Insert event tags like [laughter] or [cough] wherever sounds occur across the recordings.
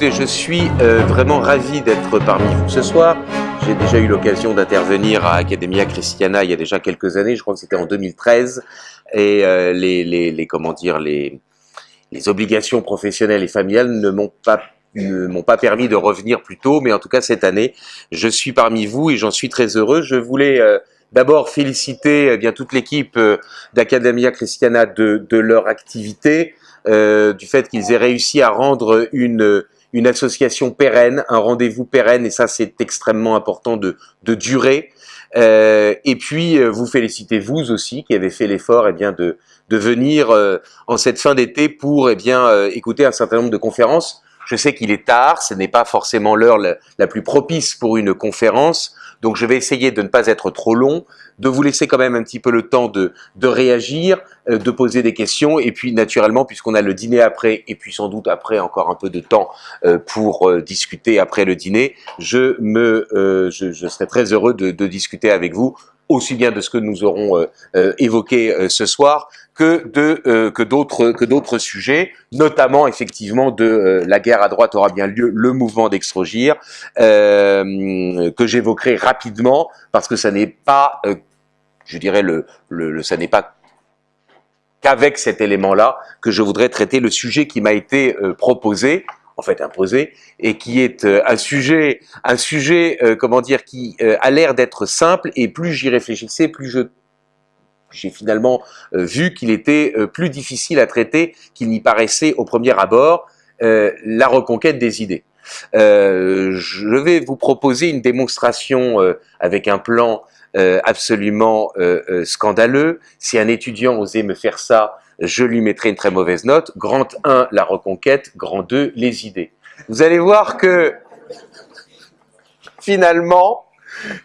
Je suis euh, vraiment ravi d'être parmi vous ce soir. J'ai déjà eu l'occasion d'intervenir à Academia Christiana il y a déjà quelques années, je crois que c'était en 2013, et euh, les, comment dire, les, obligations professionnelles et familiales ne m'ont pas permis de revenir plus tôt, mais en tout cas cette année, je suis parmi vous et j'en suis très heureux. Je voulais euh, d'abord féliciter bien toute l'équipe d'Academia Christiana de, leur activité, du fait qu'ils aient réussi à rendre une une association pérenne, un rendez-vous pérenne, et ça c'est extrêmement important de, de durer. Euh, et puis euh, vous félicitez vous aussi qui avez fait l'effort eh bien de, de venir euh, en cette fin d'été pour eh bien écouter un certain nombre de conférences. Je sais qu'il est tard, ce n'est pas forcément l'heure la, plus propice pour une conférence, donc je vais essayer de ne pas être trop long, de vous laisser quand même un petit peu le temps de, réagir, euh, de poser des questions, et puis naturellement, puisqu'on a le dîner après, et puis sans doute après encore un peu de temps euh, pour euh, discuter après le dîner, je, me, serai très heureux de discuter avec vous aussi bien de ce que nous aurons euh, euh, évoqué euh, ce soir que de que d'autres que d'autres sujets, notamment effectivement de la guerre à droite aura bien lieu, le mouvement d'Extrogir, que j'évoquerai rapidement parce que ça n'est pas, je dirais le, le, le ça n'est pas qu'avec cet élément-là que je voudrais traiter le sujet qui m'a été proposé en fait imposé et qui est euh, un sujet, un sujet, euh, comment dire, qui euh, a l'air d'être simple et plus j'y réfléchissais, plus je j'ai finalement vu qu'il était plus difficile à traiter qu'il n'y paraissait au premier abord, la reconquête des idées. je vais vous proposer une démonstration avec un plan absolument scandaleux. Si un étudiant osait me faire ça, je lui mettrai une très mauvaise note. Grand 1, la reconquête. Grand 2, les idées. Vous allez voir que finalement,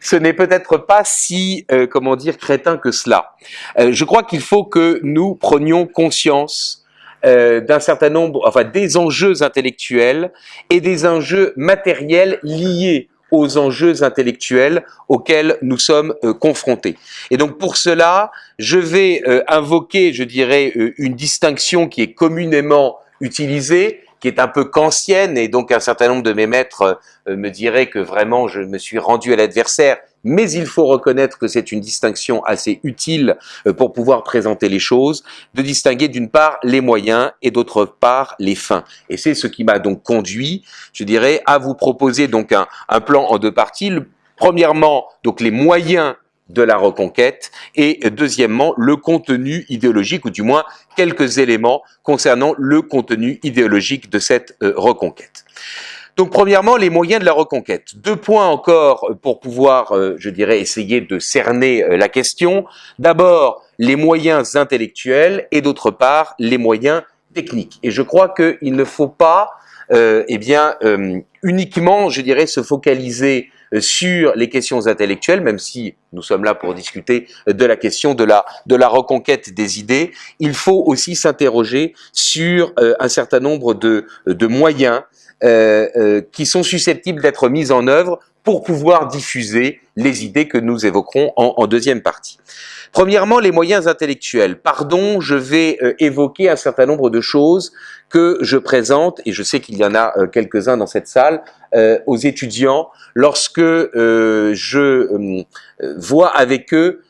ce n'est peut-être pas si, euh, comment dire, crétin que cela. Euh, je crois qu'il faut que nous prenions conscience euh, d'un certain nombre, enfin des enjeux intellectuels et des enjeux matériels liés aux enjeux intellectuels auxquels nous sommes euh, confrontés. Et donc pour cela, je vais euh, invoquer, je dirais, euh, une distinction qui est communément utilisée, qui est un peu kantienne, et donc un certain nombre de mes maîtres me diraient que vraiment je me suis rendu à l'adversaire mais il faut reconnaître que c'est une distinction assez utile euh, pour pouvoir présenter les choses, de distinguer d'une part les moyens et d'autre part les fins. Et c'est ce qui m'a donc conduit, je dirais, à vous proposer donc un plan en deux parties. premièrement, donc les moyens de la reconquête et deuxièmement le contenu idéologique ou du moins quelques éléments concernant le contenu idéologique de cette euh, reconquête. Donc premièrement, les moyens de la reconquête. Deux points encore pour pouvoir, euh, je dirais, essayer de cerner euh, la question. D'abord, les moyens intellectuels et d'autre part, les moyens techniques. Et je crois qu'il ne faut pas, euh, eh bien, euh, uniquement, je dirais, se focaliser euh, sur les questions intellectuelles, même si nous sommes là pour discuter de la question de la, reconquête des idées, il faut aussi s'interroger sur euh, un certain nombre de, moyens euh, euh, qui sont susceptibles d'être mises en œuvre pour pouvoir diffuser les idées que nous évoquerons en, deuxième partie. Premièrement, les moyens intellectuels. Pardon, je vais euh, évoquer un certain nombre de choses que je présente, et je sais qu'il y en a euh, quelques-uns dans cette salle, euh, aux étudiants lorsque je vois avec eux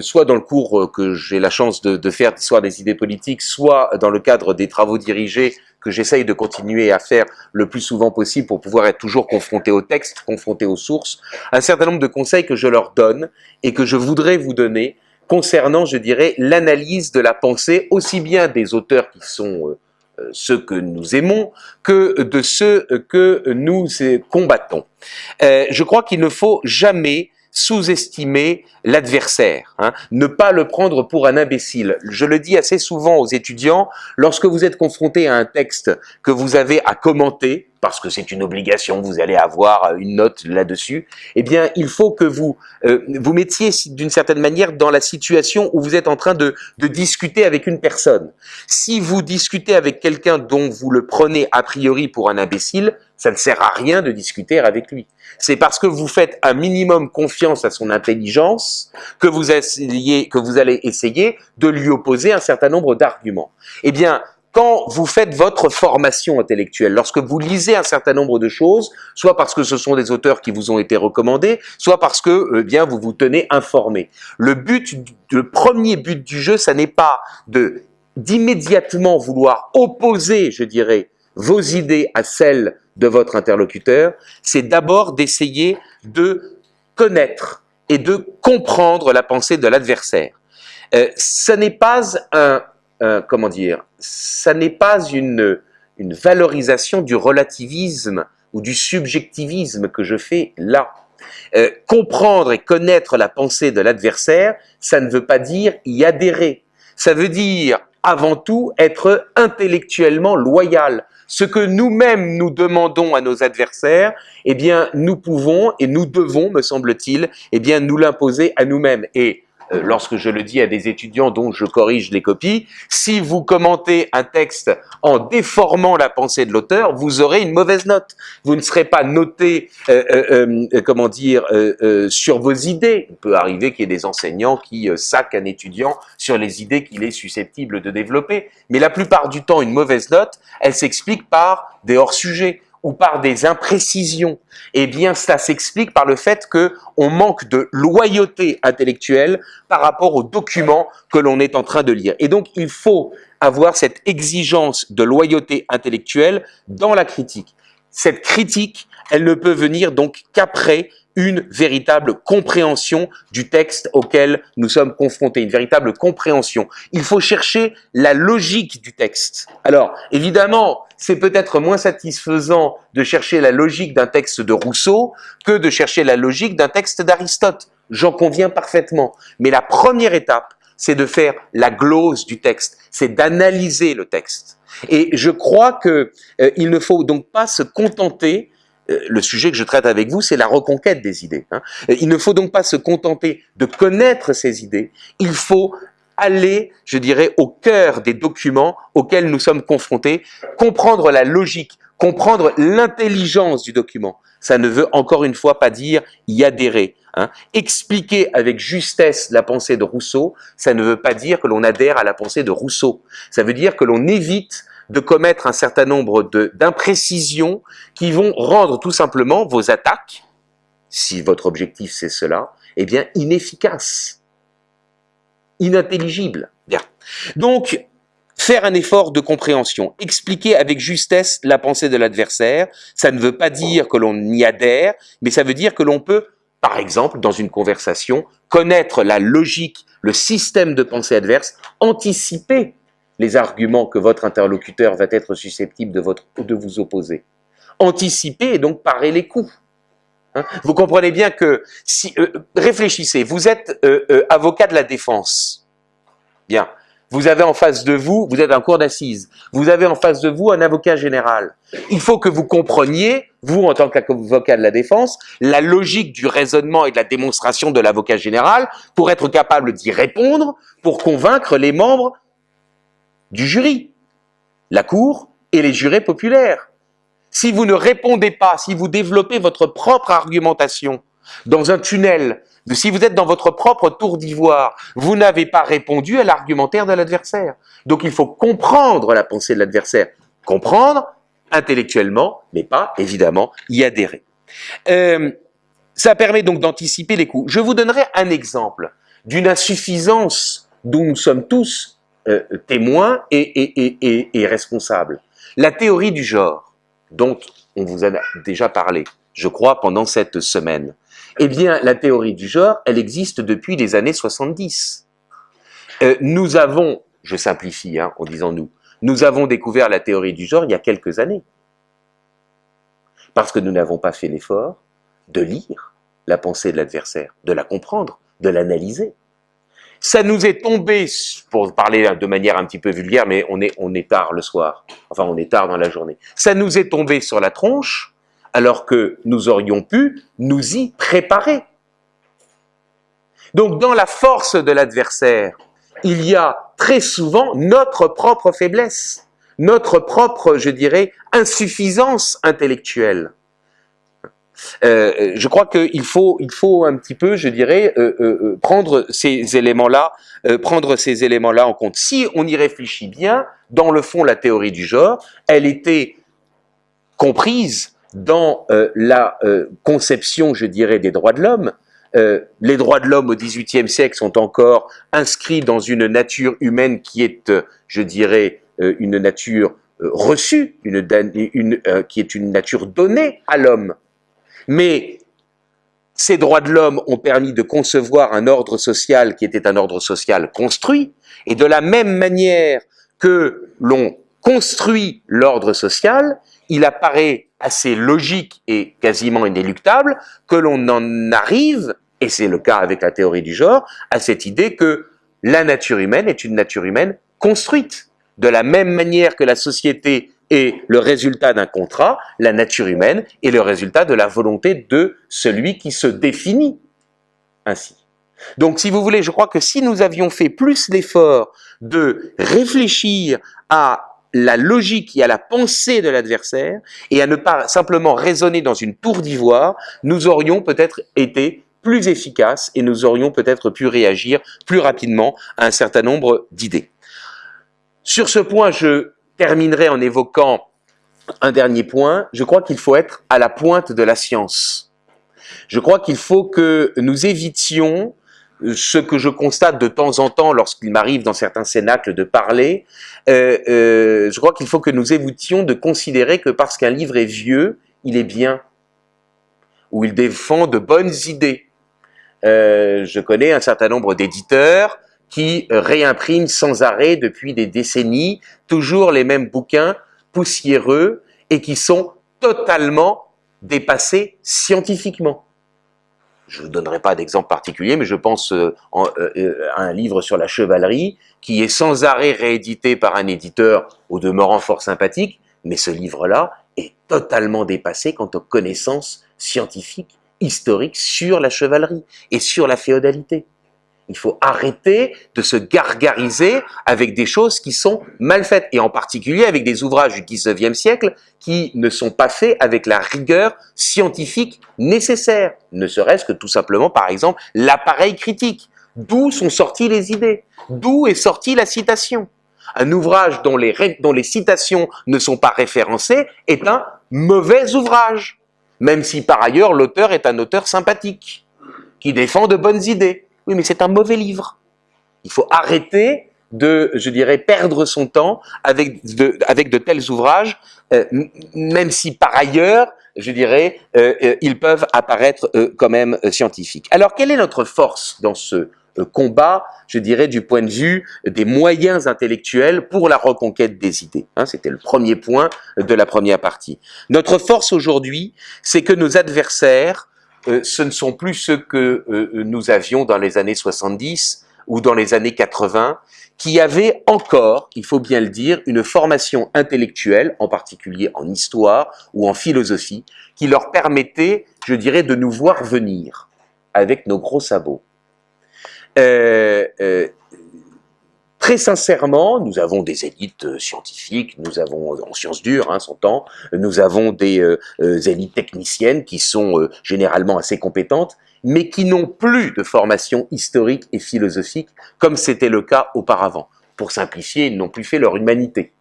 soit dans le cours que j'ai la chance de, de faire d'histoire des idées politiques, soit dans le cadre des travaux dirigés que j'essaye de continuer à faire le plus souvent possible pour pouvoir être toujours confronté au texte, confronté aux sources, un certain nombre de conseils que je leur donne et que je voudrais vous donner concernant, je dirais, l'analyse de la pensée, aussi bien des auteurs qui sont euh, euh ceux que nous aimons, que de ceux que nous combattons. Euh, je crois qu'il ne faut jamais sous-estimer l'adversaire, hein, ne pas le prendre pour un imbécile. Je le dis assez souvent aux étudiants, lorsque vous êtes confronté à un texte que vous avez à commenter, parce que c'est une obligation, vous allez avoir une note là-dessus, eh bien, il faut que vous euh, vous mettiez d'une certaine manière dans la situation où vous êtes en train de, de discuter avec une personne. Si vous discutez avec quelqu'un dont vous le prenez a priori pour un imbécile, ça ne sert à rien de discuter avec lui. C'est parce que vous faites un minimum confiance à son intelligence que vous, allez essayer de lui opposer un certain nombre d'arguments. Eh bien, quand vous faites votre formation intellectuelle, lorsque vous lisez un certain nombre de choses, soit parce que ce sont des auteurs qui vous ont été recommandés, soit parce que eh bien vous vous tenez informé. Le but, le premier but du jeu, ça n'est pas d'immédiatement vouloir opposer, je dirais, vos idées à celles de votre interlocuteur, c'est d'abord d'essayer de connaître et de comprendre la pensée de l'adversaire. Euh, ce n'est pas un, comment dire, ça n'est pas une, une valorisation du relativisme ou du subjectivisme que je fais là. Euh, comprendre et connaître la pensée de l'adversaire, ça ne veut pas dire y adhérer. Ça veut dire avant tout être intellectuellement loyal. Ce que nous-mêmes nous demandons à nos adversaires, eh bien, nous pouvons et nous devons, me semble-t-il, eh bien, nous l'imposer à nous-mêmes. Et lorsque je le dis à des étudiants dont je corrige les copies, si vous commentez un texte en déformant la pensée de l'auteur, vous aurez une mauvaise note. Vous ne serez pas noté, euh, euh, comment dire, sur vos idées. Il peut arriver qu'il y ait des enseignants qui saquent un étudiant sur les idées qu'il est susceptible de développer. Mais la plupart du temps, une mauvaise note, elle s'explique par des hors-sujets ou par des imprécisions, eh bien cela s'explique par le fait que on manque de loyauté intellectuelle par rapport aux documents que l'on est en train de lire. Et donc il faut avoir cette exigence de loyauté intellectuelle dans la critique. Cette critique, elle ne peut venir donc qu'après une véritable compréhension du texte auquel nous sommes confrontés, une véritable compréhension. Il faut chercher la logique du texte. Alors, évidemment, c'est peut-être moins satisfaisant de chercher la logique d'un texte de Rousseau que de chercher la logique d'un texte d'Aristote. J'en conviens parfaitement. Mais la première étape, c'est de faire la glose du texte, c'est d'analyser le texte. Et je crois qu'il euh, ne faut donc pas se contenter le sujet que je traite avec vous, c'est la reconquête des idées. Hein. Il ne faut donc pas se contenter de connaître ces idées, il faut aller, je dirais, au cœur des documents auxquels nous sommes confrontés, comprendre la logique, comprendre l'intelligence du document. Ça ne veut encore une fois pas dire y adhérer. Hein. Expliquer avec justesse la pensée de Rousseau, ça ne veut pas dire que l'on adhère à la pensée de Rousseau. Ça veut dire que l'on évite de commettre un certain nombre d'imprécisions qui vont rendre tout simplement vos attaques, si votre objectif c'est cela, eh bien inefficaces, inintelligibles. Bien. Donc, faire un effort de compréhension, expliquer avec justesse la pensée de l'adversaire, ça ne veut pas dire que l'on y adhère, mais ça veut dire que l'on peut, par exemple, dans une conversation, connaître la logique, le système de pensée adverse, anticiper les arguments que votre interlocuteur va être susceptible de, vous opposer. Anticiper et donc parer les coups. Hein? vous comprenez bien que, si euh, réfléchissez, vous êtes euh, euh, avocat de la défense. Bien. Vous avez en face de vous, vous êtes un cours d'assises, vous avez en face de vous un avocat général. Il faut que vous compreniez, vous en tant qu'avocat de la défense, la logique du raisonnement et de la démonstration de l'avocat général pour être capable d'y répondre, pour convaincre les membres du jury, la cour et les jurés populaires. Si vous ne répondez pas, si vous développez votre propre argumentation dans un tunnel, si vous êtes dans votre propre tour d'ivoire, vous n'avez pas répondu à l'argumentaire de l'adversaire. Donc il faut comprendre la pensée de l'adversaire. Comprendre intellectuellement, mais pas évidemment y adhérer. Euh, ça permet donc d'anticiper les coups. Je vous donnerai un exemple d'une insuffisance dont nous sommes tous euh, témoin et, responsable. La théorie du genre, dont on vous a déjà parlé, je crois, pendant cette semaine, eh bien, la théorie du genre, elle existe depuis les années 70. Euh, nous avons, je simplifie hein, en disant nous, nous avons découvert la théorie du genre il y a quelques années. Parce que nous n'avons pas fait l'effort de lire la pensée de l'adversaire, de la comprendre, de l'analyser. Ça nous est tombé, pour parler de manière un petit peu vulgaire, mais on est, on est tard le soir, enfin on est tard dans la journée, ça nous est tombé sur la tronche, alors que nous aurions pu nous y préparer. Donc dans la force de l'adversaire, il y a très souvent notre propre faiblesse, notre propre, je dirais, insuffisance intellectuelle. Euh, je crois qu'il faut, il faut un petit peu, je dirais, euh, euh, prendre ces éléments-là, prendre ces éléments-là en compte. Si on y réfléchit bien, dans le fond, la théorie du genre, elle était comprise dans la conception, je dirais, des droits de l'homme. les droits de l'homme au XVIIIe siècle sont encore inscrits dans une nature humaine qui est, je dirais, une nature reçue, une, qui est une nature donnée à l'homme. Mais ces droits de l'homme ont permis de concevoir un ordre social qui était un ordre social construit, et de la même manière que l'on construit l'ordre social, il apparaît assez logique et quasiment inéluctable que l'on en arrive, et c'est le cas avec la théorie du genre, à cette idée que la nature humaine est une nature humaine construite. De la même manière que la société est le résultat d'un contrat, la nature humaine est le résultat de la volonté de celui qui se définit ainsi. Donc, si vous voulez, je crois que si nous avions fait plus l'effort de réfléchir à la logique et à la pensée de l'adversaire et à ne pas simplement raisonner dans une tour d'ivoire, nous aurions peut-être été plus efficaces et nous aurions peut-être pu réagir plus rapidement à un certain nombre d'idées. Sur ce point, je terminerai en évoquant un dernier point. Je crois qu'il faut être à la pointe de la science. Je crois qu'il faut que nous évitions ce que je constate de temps en temps lorsqu'il m'arrive dans certains cénacles de parler, euh, euh, je crois qu'il faut que nous évitions de considérer que parce qu'un livre est vieux, il est bien, ou il défend de bonnes idées. Euh, je connais un certain nombre d'éditeurs qui réimprime sans arrêt depuis des décennies toujours les mêmes bouquins poussiéreux et qui sont totalement dépassés scientifiquement. Je ne vous donnerai pas d'exemple particulier, mais je pense euh, euh, à un livre sur la chevalerie qui est sans arrêt réédité par un éditeur au demeurant fort sympathique, mais ce livre-là est totalement dépassé quant aux connaissances scientifiques, historiques sur la chevalerie et sur la féodalité. Il faut arrêter de se gargariser avec des choses qui sont mal faites, et en particulier avec des ouvrages du 19e siècle qui ne sont pas faits avec la rigueur scientifique nécessaire, ne serait-ce que tout simplement, par exemple, l'appareil critique. D'où sont sorties les idées? D'où est sortie la citation? Un ouvrage dont les, dont les citations ne sont pas référencées est un mauvais ouvrage, même si par ailleurs l'auteur est un auteur sympathique, qui défend de bonnes idées. Oui, mais c'est un mauvais livre. Il faut arrêter de, je dirais, perdre son temps avec de, tels ouvrages, euh, même si par ailleurs, je dirais, euh, euh, ils peuvent apparaître quand même scientifiques. Alors, quelle est notre force dans ce combat, je dirais, du point de vue des moyens intellectuels pour la reconquête des idées hein, C'était le premier point de la première partie. Notre force aujourd'hui, c'est que nos adversaires ce ne sont plus ceux que euh, nous avions dans les années 70 ou dans les années 80, qui avaient encore, il faut bien le dire, une formation intellectuelle, en particulier en histoire ou en philosophie, qui leur permettait, je dirais, de nous voir venir avec nos gros sabots. Euh, euh, Très sincèrement, nous avons des élites euh, scientifiques, nous avons en sciences dures, hein, temps, nous avons des euh, euh, élites techniciennes qui sont généralement assez compétentes, mais qui n'ont plus de formation historique et philosophique comme c'était le cas auparavant. Pour simplifier, ils n'ont plus fait leur humanité.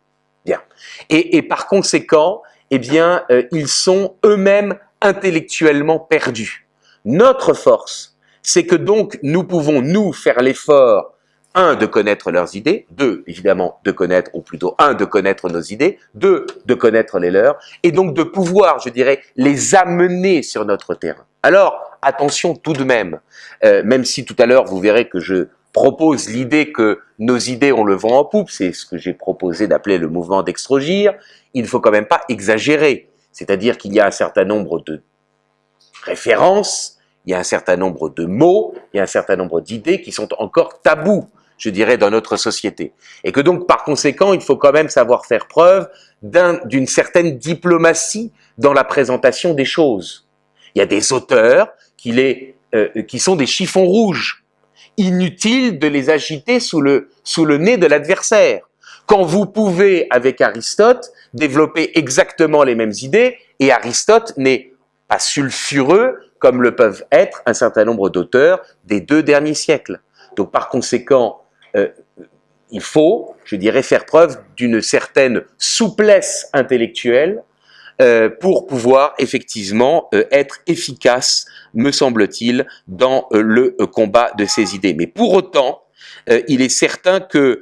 Bien. Et, et par conséquent, eh bien, ils sont eux-mêmes intellectuellement perdus. Notre force, c'est que donc nous pouvons, nous, faire l'effort un, de connaître leurs idées, deux, évidemment, de connaître, ou plutôt un, de connaître nos idées, deux, de connaître les leurs, et donc de pouvoir, je dirais, les amener sur notre terrain. Alors, attention tout de même, euh, même si tout à l'heure vous verrez que je propose l'idée que nos idées ont le vent en poupe, c'est ce que j'ai proposé d'appeler le mouvement d'extrogir, il ne faut quand même pas exagérer. C'est-à-dire qu'il y a un certain nombre de références, il y a un certain nombre de mots, il y a un certain nombre d'idées qui sont encore tabous je dirais, dans notre société. Et que donc, par conséquent, il faut quand même savoir faire preuve d'une certaine diplomatie dans la présentation des choses. Il y a des auteurs qui, euh, sont des chiffons rouges. Inutile de les agiter sous le nez de l'adversaire. Quand vous pouvez, avec Aristote, développer exactement les mêmes idées, et Aristote n'est pas sulfureux comme le peuvent être un certain nombre d'auteurs des deux derniers siècles. Donc par conséquent, euh, il faut, je dirais, faire preuve d'une certaine souplesse intellectuelle euh, pour pouvoir effectivement euh, être efficace, me semble-t-il, dans le combat de ces idées. Mais pour autant, il est certain que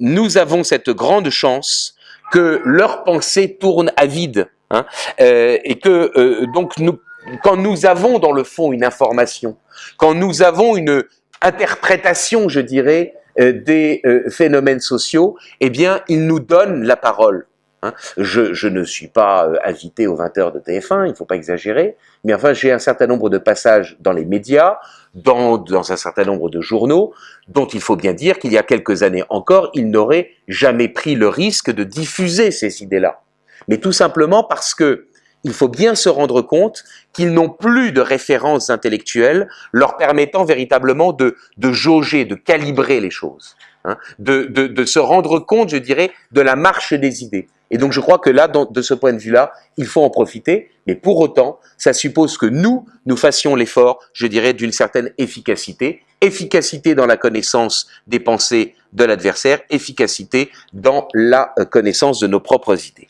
nous avons cette grande chance que leur pensée tourne à vide, hein, et que donc nous, quand nous avons dans le fond une information, quand nous avons une interprétation, je dirais, des euh, phénomènes sociaux, eh bien, ils nous donnent la parole. Hein. Je, je, ne suis pas euh, invité aux 20 heures de TF1, il ne faut pas exagérer, mais enfin j'ai un certain nombre de passages dans les médias, dans, dans un certain nombre de journaux, dont il faut bien dire qu'il y a quelques années encore, ils n'auraient jamais pris le risque de diffuser ces idées-là. Mais tout simplement parce que il faut bien se rendre compte qu'ils n'ont plus de références intellectuelles leur permettant véritablement de, de jauger, de calibrer les choses, hein, de, de, de, se rendre compte, je dirais, de la marche des idées. Et donc je crois que là, de ce point de vue-là, il faut en profiter, mais pour autant, ça suppose que nous, nous fassions l'effort, je dirais, d'une certaine efficacité, efficacité dans la connaissance des pensées de l'adversaire, efficacité dans la euh, connaissance de nos propres idées.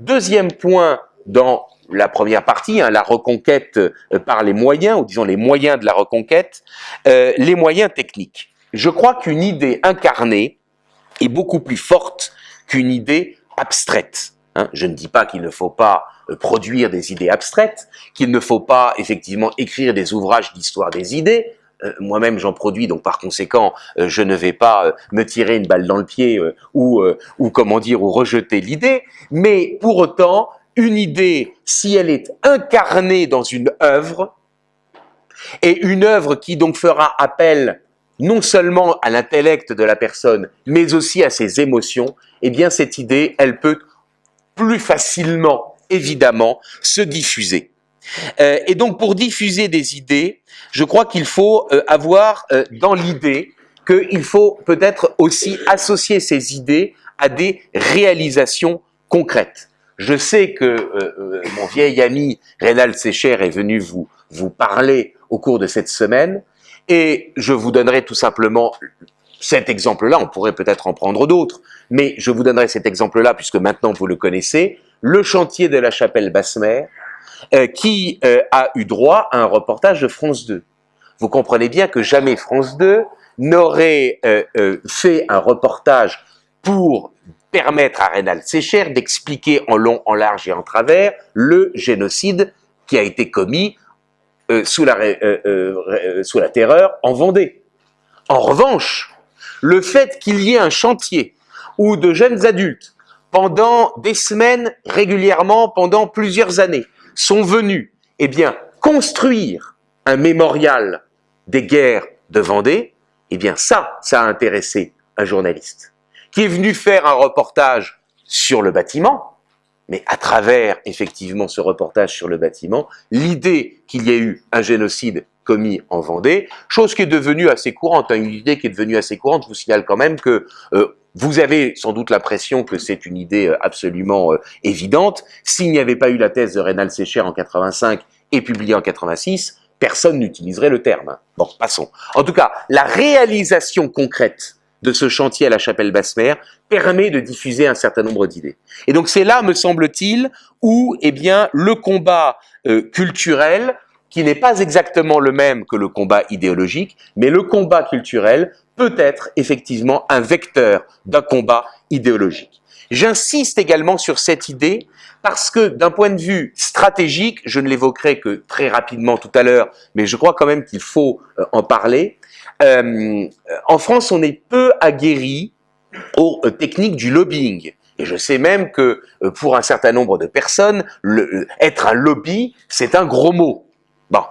Deuxième point dans la première partie, hein, la reconquête euh, par les moyens, ou disons les moyens de la reconquête, euh, les moyens techniques. Je crois qu'une idée incarnée est beaucoup plus forte qu'une idée abstraite. Hein. Je ne dis pas qu'il ne faut pas euh, produire des idées abstraites, qu'il ne faut pas effectivement écrire des ouvrages d'histoire des idées. Moi-même, j'en produis, donc par conséquent, je ne vais pas me tirer une balle dans le pied ou, ou comment dire, ou rejeter l'idée. Mais pour autant, une idée, si elle est incarnée dans une œuvre, et une œuvre qui donc fera appel non seulement à l'intellect de la personne, mais aussi à ses émotions, eh bien cette idée, elle peut plus facilement, évidemment, se diffuser. Euh, et donc pour diffuser des idées, je crois qu'il faut euh, avoir euh, dans l'idée qu'il faut peut-être aussi associer ces idées à des réalisations concrètes. Je sais que euh, euh, mon vieil ami Rénal Sécher est venu vous, vous parler au cours de cette semaine, et je vous donnerai tout simplement cet exemple-là, on pourrait peut-être en prendre d'autres, mais je vous donnerai cet exemple-là, puisque maintenant vous le connaissez, le chantier de la chapelle Basse-Mer, euh, qui a eu droit à un reportage de France 2. Vous comprenez bien que jamais France 2 n'aurait fait un reportage pour permettre à Rénal Sécher d'expliquer en long, en large et en travers le génocide qui a été commis euh, sous, la, euh, euh, sous la terreur en Vendée. En revanche, le fait qu'il y ait un chantier où de jeunes adultes, pendant des semaines, régulièrement, pendant plusieurs années, sont venus eh bien, construire un mémorial des guerres de Vendée, eh bien ça, ça a intéressé un journaliste qui est venu faire un reportage sur le bâtiment, mais à travers effectivement ce reportage sur le bâtiment, l'idée qu'il y ait eu un génocide commis en Vendée, chose qui est devenue assez courante, hein, une idée qui est devenue assez courante, je vous signale quand même que euh, vous avez sans doute l'impression que c'est une idée euh, absolument euh, évidente. S'il n'y avait pas eu la thèse de Rénal Sécher en 85 et publiée en 86, personne n'utiliserait le terme. Bon, passons. En tout cas, la réalisation concrète de ce chantier à la chapelle Basse-Mer permet de diffuser un certain nombre d'idées. Et donc c'est là, me semble-t-il, où eh bien, le combat euh, culturel, qui n'est pas exactement le même que le combat idéologique, mais le combat culturel peut être effectivement un vecteur d'un combat idéologique. J'insiste également sur cette idée parce que d'un point de vue stratégique, je ne l'évoquerai que très rapidement tout à l'heure, mais je crois quand même qu'il faut euh, en parler, euh, en France, on est peu aguerri aux euh, techniques du lobbying. Et je sais même que euh, pour un certain nombre de personnes, être un lobby, c'est un gros mot. Bon,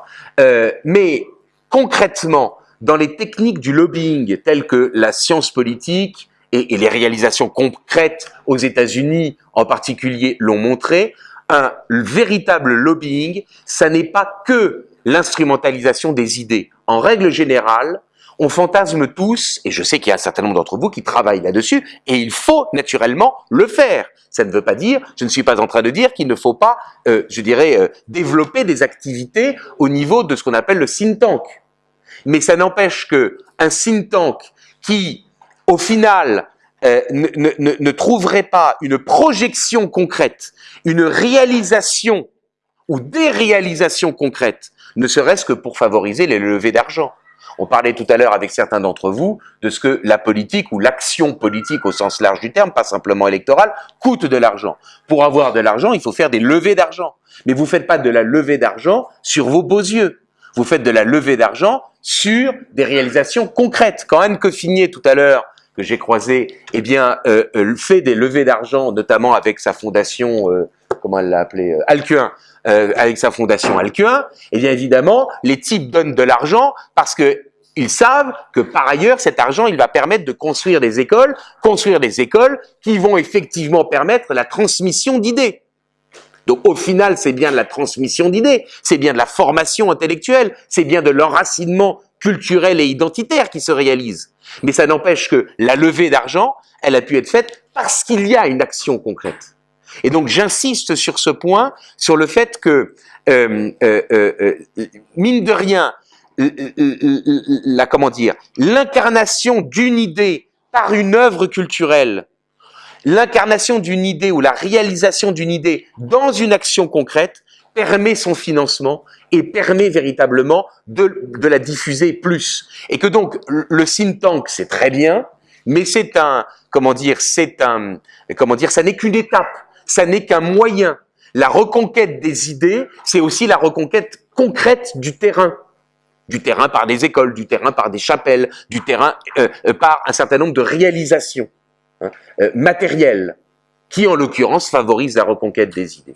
mais concrètement, dans les techniques du lobbying telles que la science politique et, et les réalisations concrètes aux États-Unis en particulier l'ont montré, un véritable lobbying, ça n'est pas que l'instrumentalisation des idées. En règle générale, on fantasme tous, et je sais qu'il y a un certain nombre d'entre vous qui travaillent là-dessus, et il faut naturellement le faire. Ça ne veut pas dire, je ne suis pas en train de dire qu'il ne faut pas, euh, je dirais, euh, développer des activités au niveau de ce qu'on appelle le think tank. Mais ça n'empêche que un think tank qui, au final, euh, ne, ne, ne trouverait pas une projection concrète, une réalisation ou des réalisations concrètes, ne serait-ce que pour favoriser les levées d'argent. On parlait tout à l'heure avec certains d'entre vous de ce que la politique ou l'action politique au sens large du terme, pas simplement électorale, coûte de l'argent. Pour avoir de l'argent, il faut faire des levées d'argent. Mais vous ne faites pas de la levée d'argent sur vos beaux yeux. Vous faites de la levée d'argent sur des réalisations concrètes. Quand Anne Coffinier, tout à l'heure, que j'ai croisé, eh bien, euh, euh, fait des levées d'argent, notamment avec sa fondation, euh, comment elle l'a appelé, euh, Alcuin, euh, avec sa fondation Alcuin, eh bien évidemment, les types donnent de l'argent parce que ils savent que par ailleurs, cet argent, il va permettre de construire des écoles, construire des écoles qui vont effectivement permettre la transmission d'idées. Donc au final, c'est bien de la transmission d'idées, c'est bien de la formation intellectuelle, c'est bien de l'enracinement culturel et identitaire qui se réalise. Mais ça n'empêche que la levée d'argent, elle a pu être faite parce qu'il y a une action concrète. Et donc j'insiste sur ce point, sur le fait que, euh, euh, euh, mine de rien, la comment dire, l'incarnation d'une idée par une œuvre culturelle, l'incarnation d'une idée ou la réalisation d'une idée dans une action concrète permet son financement et permet véritablement de, de la diffuser plus. Et que donc le think tank, c'est très bien, mais c'est un, comment dire, c'est un, comment dire, ça n'est qu'une étape ça n'est qu'un moyen. La reconquête des idées, c'est aussi la reconquête concrète du terrain. Du terrain par des écoles, du terrain par des chapelles, du terrain euh, euh, par un certain nombre de réalisations hein, euh, matérielles, qui en l'occurrence favorisent la reconquête des idées.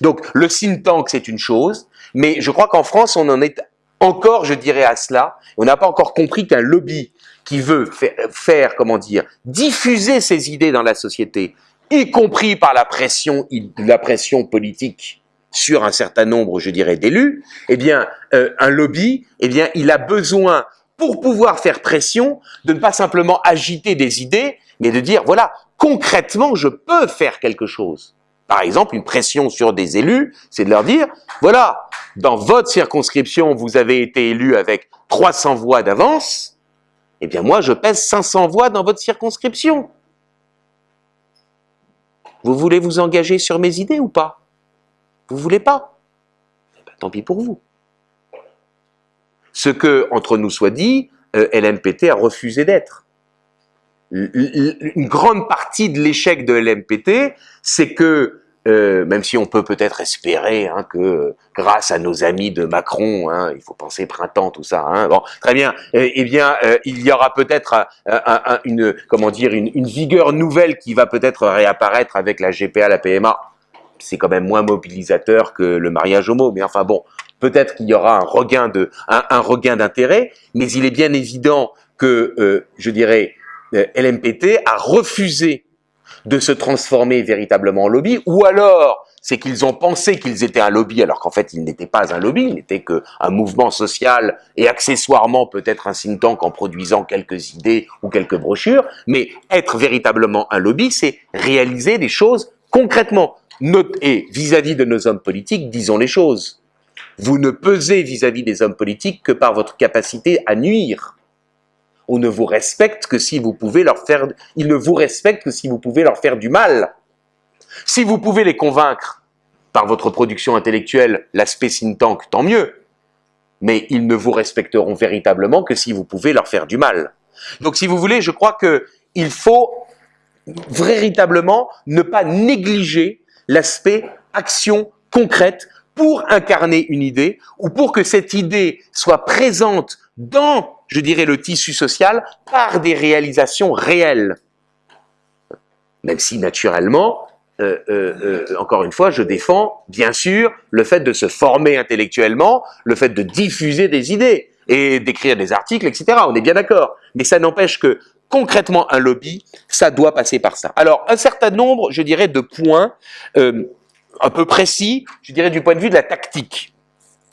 Donc le think tank, c'est une chose, mais je crois qu'en France, on en est encore, je dirais, à cela. On n'a pas encore compris qu'un lobby qui veut faire, faire, comment dire, diffuser ses idées dans la société, y compris par la pression, la pression politique sur un certain nombre, je dirais, d'élus, eh bien, euh, un lobby, eh bien, il a besoin, pour pouvoir faire pression, de ne pas simplement agiter des idées, mais de dire, voilà, concrètement, je peux faire quelque chose. Par exemple, une pression sur des élus, c'est de leur dire, voilà, dans votre circonscription, vous avez été élu avec 300 voix d'avance, eh bien moi, je pèse 500 voix dans votre circonscription. Vous voulez vous engager sur mes idées ou pas? Vous voulez pas? Eh ben, Tant pis pour vous. Ce que, entre nous soit dit, euh, LMPT a refusé d'être. Une grande partie de l'échec de LMPT, c'est que euh, même si on peut peut-être espérer hein, que grâce à nos amis de Macron, hein, il faut penser printemps, tout ça. Hein, bon, très bien. Eh, eh bien, euh, il y aura peut-être euh, une comment dire une, vigueur nouvelle qui va peut-être réapparaître avec la GPA, la PMA. C'est quand même moins mobilisateur que le mariage homo, mais enfin bon, peut-être qu'il y aura un regain de un, un regain d'intérêt, mais il est bien évident que je dirais LMPT a refusé de se transformer véritablement en lobby, ou alors c'est qu'ils ont pensé qu'ils étaient un lobby alors qu'en fait ils n'étaient pas un lobby, ils n'étaient qu'un mouvement social et accessoirement peut-être un think tank en produisant quelques idées ou quelques brochures, mais être véritablement un lobby, c'est réaliser des choses concrètement. Et vis-à-vis de nos hommes politiques, disons les choses. Vous ne pesez vis à -vis des hommes politiques que par votre capacité à nuire on ne vous respecte que si vous pouvez leur faire, ils ne vous respectent que si vous pouvez leur faire du mal. Si vous pouvez les convaincre par votre production intellectuelle, l'aspect think tank, tant mieux. Mais ils ne vous respecteront véritablement que si vous pouvez leur faire du mal. Donc si vous voulez, je crois que il faut véritablement ne pas négliger l'aspect action concrète pour incarner une idée ou pour que cette idée soit présente dans je dirais, le tissu social par des réalisations réelles. Même si, naturellement, euh, euh, euh, encore une fois, je défends, bien sûr, le fait de se former intellectuellement, le fait de diffuser des idées et d'écrire des articles, etc. On est bien d'accord. Mais ça n'empêche que, concrètement, un lobby, ça doit passer par ça. Alors, un certain nombre, je dirais, de points un peu précis, je dirais, du point de vue de la tactique.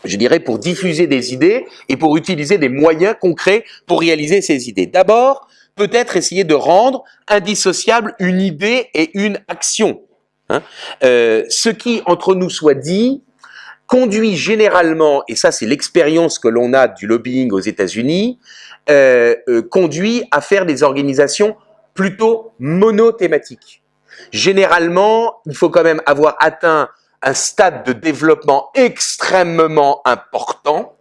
Je dirais, pour diffuser des idées et pour utiliser des moyens concrets pour réaliser ces idées. D'abord, peut-être essayer de rendre indissociable une idée et une action. Hein. Euh, ce qui, entre nous soit dit, conduit généralement, et ça c'est l'expérience que l'on a du lobbying aux États-Unis, euh, euh, conduit à faire des organisations plutôt monothématiques. Généralement, il faut quand même avoir atteint un stade de développement extrêmement important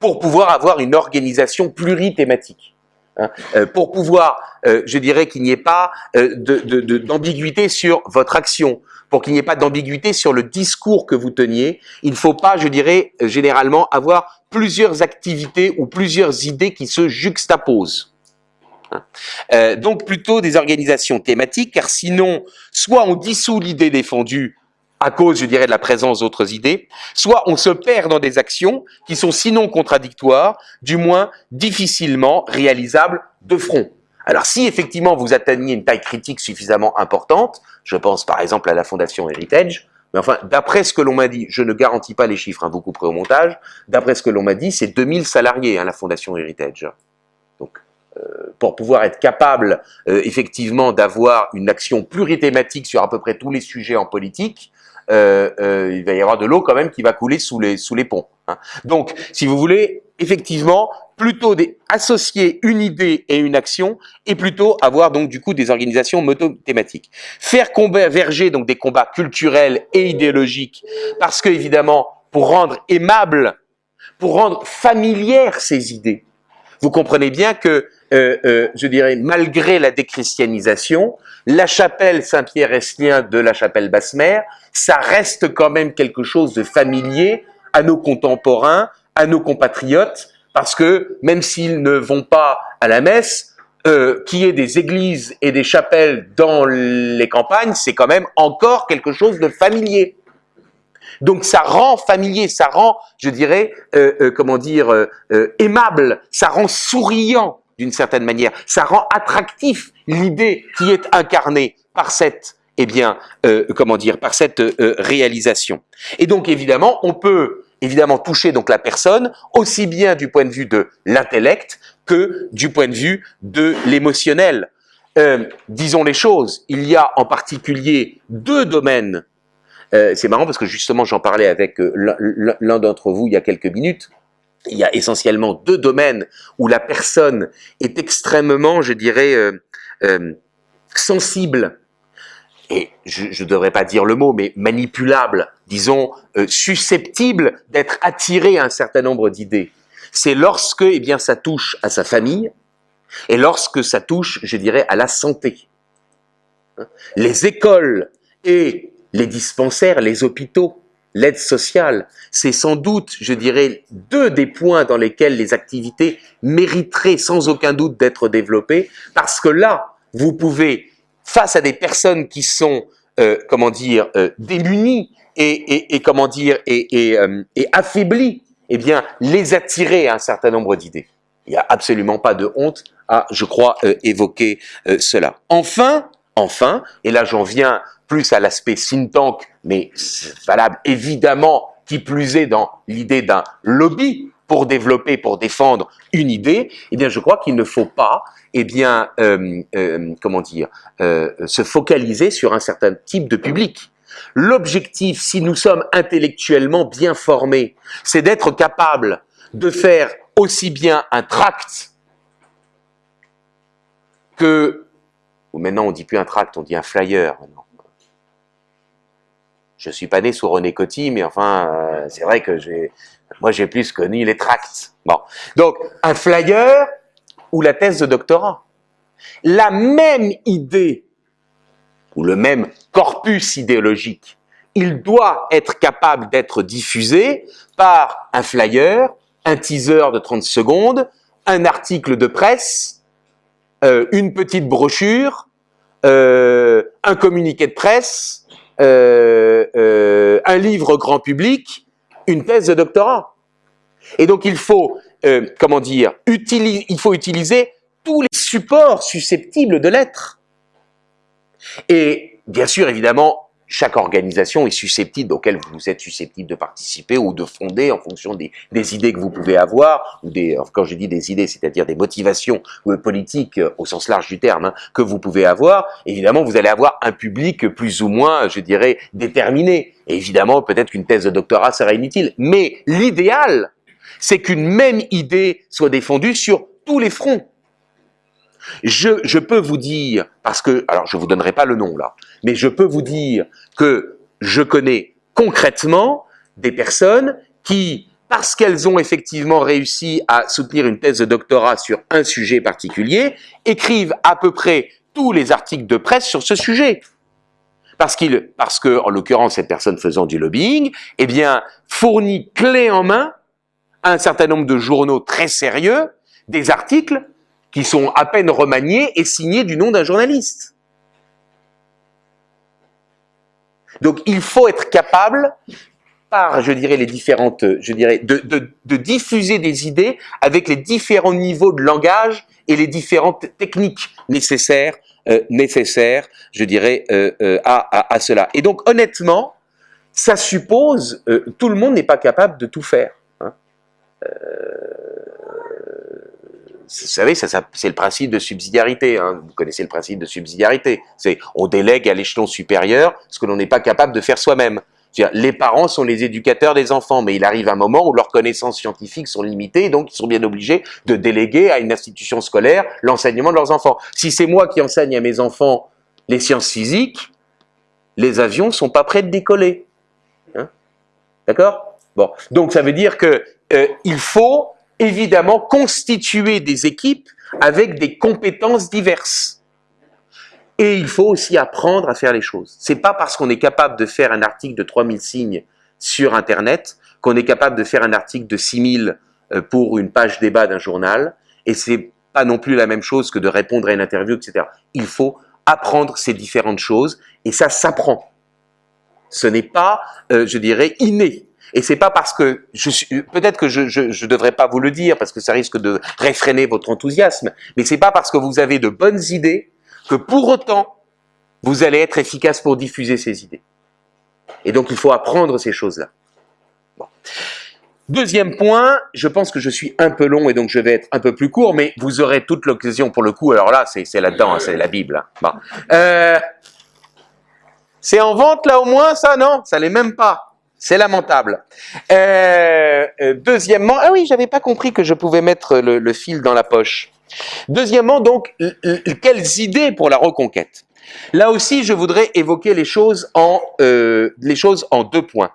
pour pouvoir avoir une organisation plurithématique. Hein. Euh, pour pouvoir, euh, je dirais qu'il n'y ait pas euh, d'ambiguïté sur votre action, pour qu'il n'y ait pas d'ambiguïté sur le discours que vous teniez, il ne faut pas, je dirais, généralement avoir plusieurs activités ou plusieurs idées qui se juxtaposent. Hein. donc plutôt des organisations thématiques, car sinon, soit on dissout l'idée défendue à cause, je dirais, de la présence d'autres idées, soit on se perd dans des actions qui sont sinon contradictoires, du moins difficilement réalisables de front. Alors si effectivement vous atteignez une taille critique suffisamment importante, je pense par exemple à la Fondation Heritage, mais enfin, d'après ce que l'on m'a dit, je ne garantis pas les chiffres, hein, vous couperez au montage, d'après ce que l'on m'a dit, c'est 2000 salariés, hein, la Fondation Heritage. Donc, euh, pour pouvoir être capable, euh, effectivement, d'avoir une action plurithématique sur à peu près tous les sujets en politique, il va y avoir de l'eau quand même qui va couler sous les, sous les ponts. Hein. Donc, si vous voulez, effectivement, plutôt associer une idée et une action, et plutôt avoir donc du coup des organisations moto-thématiques. Faire converger donc des combats culturels et idéologiques, parce que évidemment, pour rendre aimable, pour rendre familières ces idées, vous comprenez bien que, euh, euh, je dirais, malgré la déchristianisation, la chapelle Saint-Pierre-Estlien de la chapelle Basse-Mère, ça reste quand même quelque chose de familier à nos contemporains, à nos compatriotes, parce que même s'ils ne vont pas à la messe, euh, qu'il y ait des églises et des chapelles dans les campagnes, c'est quand même encore quelque chose de familier. Donc ça rend familier, ça rend, je dirais, euh, euh, comment dire, aimable, ça rend souriant d'une certaine manière, ça rend attractif l'idée qui est incarnée par cette, eh bien, comment dire, par cette réalisation. Et donc évidemment, on peut évidemment toucher donc la personne aussi bien du point de vue de l'intellect que du point de vue de l'émotionnel. disons les choses, il y a en particulier deux domaines euh, c'est marrant parce que justement, j'en parlais avec euh, l'un d'entre vous il y a quelques minutes. Il y a essentiellement deux domaines où la personne est extrêmement, je dirais, euh, sensible et je ne devrais pas dire le mot, mais manipulable, disons, susceptible d'être attiré à un certain nombre d'idées. C'est lorsque, eh bien, ça touche à sa famille, et lorsque ça touche, je dirais, à la santé. Les écoles et les dispensaires, les hôpitaux, l'aide sociale, c'est sans doute, je dirais, deux des points dans lesquels les activités mériteraient sans aucun doute d'être développées, parce que là, vous pouvez, face à des personnes qui sont, euh, comment dire, euh, démunies et, comment dire, euh, et, affaiblies, eh bien, les attirer à un certain nombre d'idées. Il n'y a absolument pas de honte à, je crois, évoquer cela. Enfin, enfin, et là j'en viens plus à l'aspect think tank, mais valable évidemment qui plus est dans l'idée d'un lobby pour développer, pour défendre une idée, eh bien je crois qu'il ne faut pas, eh bien, euh, euh, comment dire, euh, se focaliser sur un certain type de public. L'objectif, si nous sommes intellectuellement bien formés, c'est d'être capable de faire aussi bien un tract que, ou maintenant on dit plus un tract, on dit un flyer je suis pas né sous René Coty, mais enfin, euh, c'est vrai que moi j'ai plus connu les tracts. Bon, donc un flyer ou la thèse de doctorat. La même idée ou le même corpus idéologique, il doit être capable d'être diffusé par un flyer, un teaser de 30 secondes, un article de presse, euh, une petite brochure, euh, un communiqué de presse, euh, euh, un livre grand public, une thèse de doctorat. Et donc il faut, euh, comment dire, il faut utiliser tous les supports susceptibles de l'être. Et bien sûr, évidemment, chaque organisation est susceptible, auquel vous êtes susceptible de participer ou de fonder en fonction des, idées que vous pouvez avoir, ou des, quand je dis des idées, c'est-à-dire des motivations politiques euh, au sens large du terme, hein, que vous pouvez avoir, évidemment, vous allez avoir un public plus ou moins, je dirais, déterminé. Évidemment, peut-être qu'une thèse de doctorat serait inutile. Mais l'idéal, c'est qu'une même idée soit défendue sur tous les fronts. Je, peux vous dire, parce que, alors je vous donnerai pas le nom là, mais je peux vous dire que je connais concrètement des personnes qui, parce qu'elles ont effectivement réussi à soutenir une thèse de doctorat sur un sujet particulier, écrivent à peu près tous les articles de presse sur ce sujet. Parce, qu'il, parce que, en l'occurrence, cette personne faisant du lobbying, eh bien, fournit clé en main à un certain nombre de journaux très sérieux des articles qui sont à peine remaniés et signés du nom d'un journaliste. Donc il faut être capable, par, je dirais, les différentes, je dirais, de, diffuser des idées avec les différents niveaux de langage et les différentes techniques nécessaires, euh, nécessaires, je dirais, euh, euh, à, à, cela. Et donc honnêtement, ça suppose, tout le monde n'est pas capable de tout faire. Hein vous savez, c'est le principe de subsidiarité. Hein. Vous connaissez le principe de subsidiarité. C'est on délègue à l'échelon supérieur ce que l'on n'est pas capable de faire soi-même. Les parents sont les éducateurs des enfants, mais il arrive un moment où leurs connaissances scientifiques sont limitées, donc ils sont bien obligés de déléguer à une institution scolaire l'enseignement de leurs enfants. Si c'est moi qui enseigne à mes enfants les sciences physiques, les avions sont pas prêts de décoller. Hein D'accord? Bon, donc ça veut dire que euh, il faut évidemment constituer des équipes avec des compétences diverses. Et il faut aussi apprendre à faire les choses. C'est pas parce qu'on est capable de faire un article de 3000 signes sur Internet qu'on est capable de faire un article de 6000 euh, pour une page débat d'un journal. Et c'est pas non plus la même chose que de répondre à une interview, etc. Il faut apprendre ces différentes choses et ça s'apprend. Ce n'est pas, euh, je dirais, inné. Et c'est pas parce que peut-être que je, je, devrais pas vous le dire parce que ça risque de réfréner votre enthousiasme, mais c'est pas parce que vous avez de bonnes idées que pour autant vous allez être efficace pour diffuser ces idées. Et donc il faut apprendre ces choses-là. Deuxième point, je pense que je suis un peu long et donc je vais être un peu plus court, mais vous aurez toute l'occasion pour le coup. Alors là, c'est là-dedans, hein, c'est la Bible. Hein. Euh, c'est en vente là au moins, ça non? Ça l'est même pas. C'est lamentable. Euh, euh, deuxièmement, ah oui, j'avais pas compris que je pouvais mettre le, fil dans la poche. Deuxièmement, donc, quelles idées pour la reconquête? Là aussi, je voudrais évoquer les choses en, euh, les choses en deux points.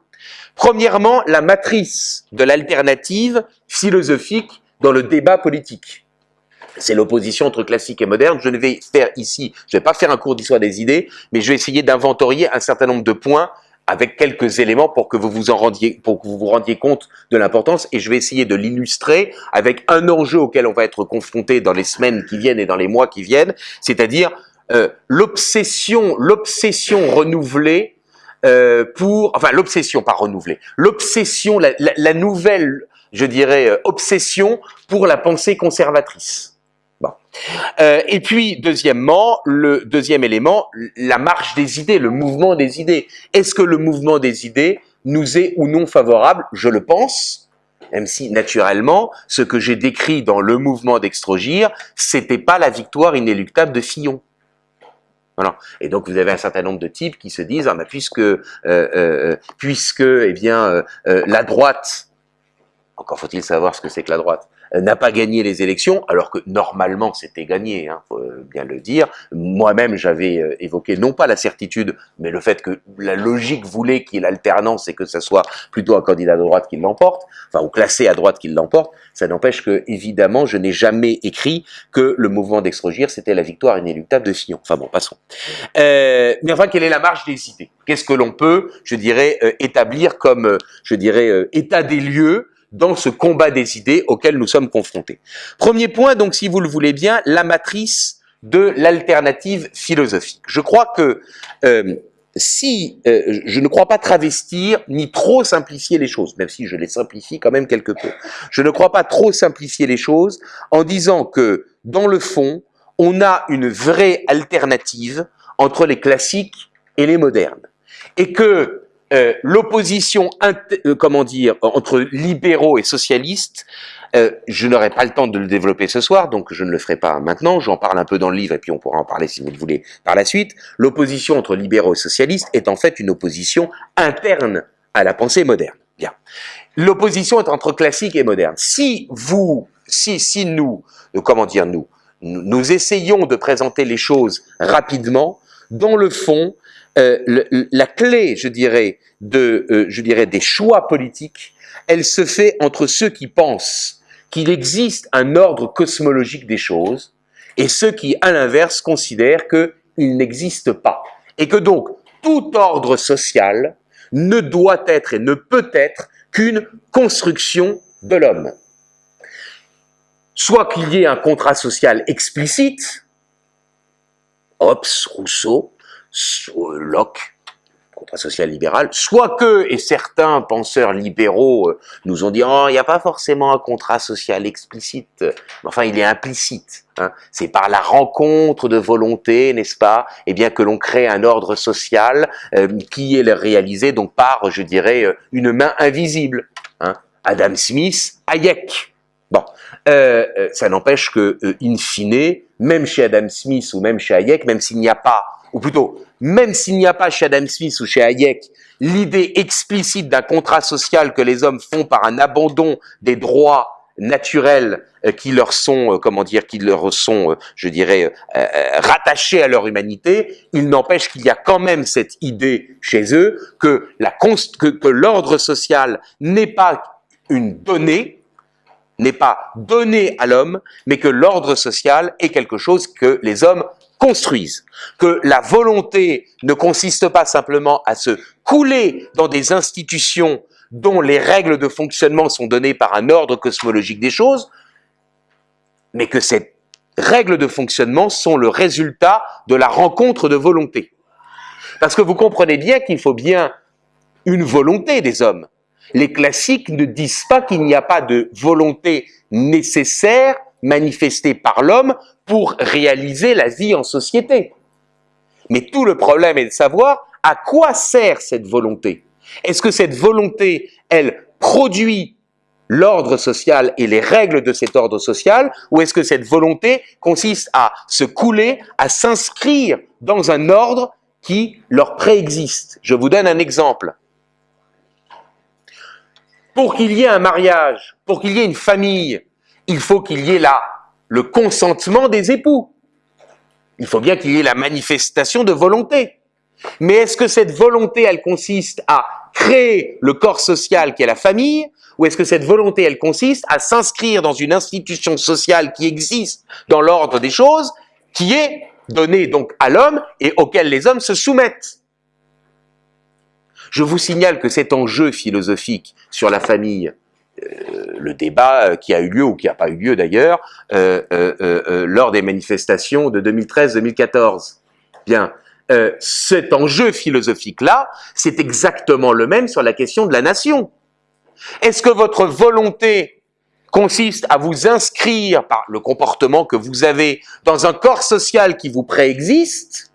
Premièrement, la matrice de l'alternative philosophique dans le débat politique. C'est l'opposition entre classique et moderne. Je ne vais faire ici, je ne vais pas faire un cours d'histoire des idées, mais je vais essayer d'inventorier un certain nombre de points avec quelques éléments pour que vous vous en rendiez, pour que vous vous rendiez compte de l'importance. Et je vais essayer de l'illustrer avec un enjeu auquel on va être confronté dans les semaines qui viennent et dans les mois qui viennent, c'est-à-dire euh, l'obsession, l'obsession renouvelée euh, pour, enfin l'obsession pas renouvelée, l'obsession, la, la, nouvelle, je dirais, euh, obsession pour la pensée conservatrice. Euh, et puis, deuxièmement, le deuxième élément, la marche des idées, le mouvement des idées. Est-ce que le mouvement des idées nous est ou non favorable? Je le pense, même si, naturellement, ce que j'ai décrit dans le mouvement d'Extrogir, c'était pas la victoire inéluctable de Fillon. Voilà. Et donc vous avez un certain nombre de types qui se disent ah puisque euh, euh, puisque eh bien la droite encore faut-il savoir ce que c'est que la droite n'a pas gagné les élections, alors que normalement c'était gagné, hein, faut bien le dire. Moi-même, j'avais euh, évoqué non pas la certitude, mais le fait que la logique voulait qu'il y ait l'alternance et que ce soit plutôt un candidat de droite qui l'emporte, enfin, ou classé à droite qui l'emporte. Ça n'empêche que, évidemment, je n'ai jamais écrit que le mouvement d'extrogir, c'était la victoire inéluctable de Fillon. Enfin bon, passons. Euh, mais enfin, quelle est la marge des idées? Qu'est-ce que l'on peut, je dirais, établir comme, je dirais, état des lieux dans ce combat des idées auquel nous sommes confrontés. Premier point, donc, si vous le voulez bien, la matrice de l'alternative philosophique. Je crois que euh, si euh, je ne crois pas travestir ni trop simplifier les choses, même si je les simplifie quand même quelque peu, je ne crois pas trop simplifier les choses en disant que dans le fond, on a une vraie alternative entre les classiques et les modernes. et que euh, l'opposition, euh, comment dire, entre libéraux et socialistes, euh, je n'aurai pas le temps de le développer ce soir, donc je ne le ferai pas maintenant. J'en parle un peu dans le livre et puis on pourra en parler si vous le voulez par la suite. L'opposition entre libéraux et socialistes est en fait une opposition interne à la pensée moderne. Bien. L'opposition est entre classique et moderne. Si vous, si, si nous, comment dire nous, nous essayons de présenter les choses rapidement, dans le fond, euh, la clé, je dirais, de, euh, je dirais, des choix politiques, elle se fait entre ceux qui pensent qu'il existe un ordre cosmologique des choses et ceux qui, à l'inverse, considèrent qu'il n'existe pas. Et que donc, tout ordre social ne doit être et ne peut être qu'une construction de l'homme. Soit qu'il y ait un contrat social explicite, Hobbes, Rousseau, Locke, contrat social libéral, soit que, et certains penseurs libéraux euh, nous ont dit, oh, il n'y a pas forcément un contrat social explicite, enfin il est implicite. Hein. C'est par la rencontre de volonté, n'est-ce pas, et eh bien que l'on crée un ordre social euh, qui est réalisé donc par, je dirais, euh, une main invisible. Hein. Adam Smith, Hayek. Bon, ça n'empêche que, in fine, même chez Adam Smith ou même chez Hayek, même s'il n'y a pas ou plutôt, même s'il n'y a pas chez Adam Smith ou chez Hayek l'idée explicite d'un contrat social que les hommes font par un abandon des droits naturels euh, qui leur sont, euh, comment dire, qui leur sont, euh, je dirais, rattachés à leur humanité, il n'empêche qu'il y a quand même cette idée chez eux que l'ordre social n'est pas une donnée, n'est pas donné à l'homme, mais que l'ordre social est quelque chose que les hommes construisent, que la volonté ne consiste pas simplement à se couler dans des institutions dont les règles de fonctionnement sont données par un ordre cosmologique des choses, mais que ces règles de fonctionnement sont le résultat de la rencontre de volonté. Parce que vous comprenez bien qu'il faut bien une volonté des hommes. Les classiques ne disent pas qu'il n'y a pas de volonté nécessaire manifestée par l'homme pour réaliser la vie en société. Mais tout le problème est de savoir à quoi sert cette volonté. Est-ce que cette volonté, elle produit l'ordre social et les règles de cet ordre social, ou est-ce que cette volonté consiste à se couler, à s'inscrire dans un ordre qui leur préexiste? Je vous donne un exemple. Pour qu'il y ait un mariage, pour qu'il y ait une famille, il faut qu'il y ait la le consentement des époux. Il faut bien qu'il y ait la manifestation de volonté. Mais est-ce que cette volonté, elle consiste à créer le corps social qui est la famille, ou est-ce que cette volonté, elle consiste à s'inscrire dans une institution sociale qui existe dans l'ordre des choses, qui est donnée donc à l'homme et auquel les hommes se soumettent? Je vous signale que cet enjeu philosophique sur la famille, le débat euh, qui a eu lieu, ou qui n'a pas eu lieu d'ailleurs, euh, lors des manifestations de 2013-2014. Bien, cet enjeu philosophique-là, c'est exactement le même sur la question de la nation. Est-ce que votre volonté consiste à vous inscrire par le comportement que vous avez dans un corps social qui vous préexiste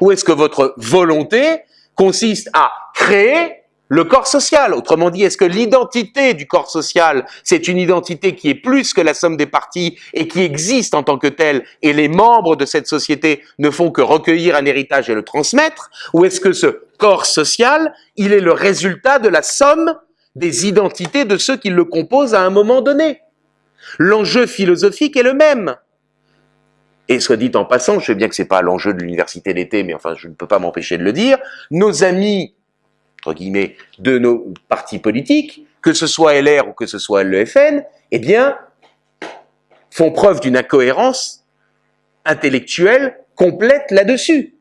Ou est-ce que votre volonté consiste à créer le corps social. Autrement dit, est-ce que l'identité du corps social, c'est une identité qui est plus que la somme des parties et qui existe en tant que telle, et les membres de cette société ne font que recueillir un héritage et le transmettre Ou est-ce que ce corps social, il est le résultat de la somme des identités de ceux qui le composent à un moment donné? L'enjeu philosophique est le même. Et soit dit en passant, je sais bien que c'est pas l'enjeu de l'université d'été, mais enfin, je ne peux pas m'empêcher de le dire, nos amis entre guillemets, de nos partis politiques, que ce soit LR ou que ce soit l'EFN, eh bien, font preuve d'une incohérence intellectuelle complète là-dessus.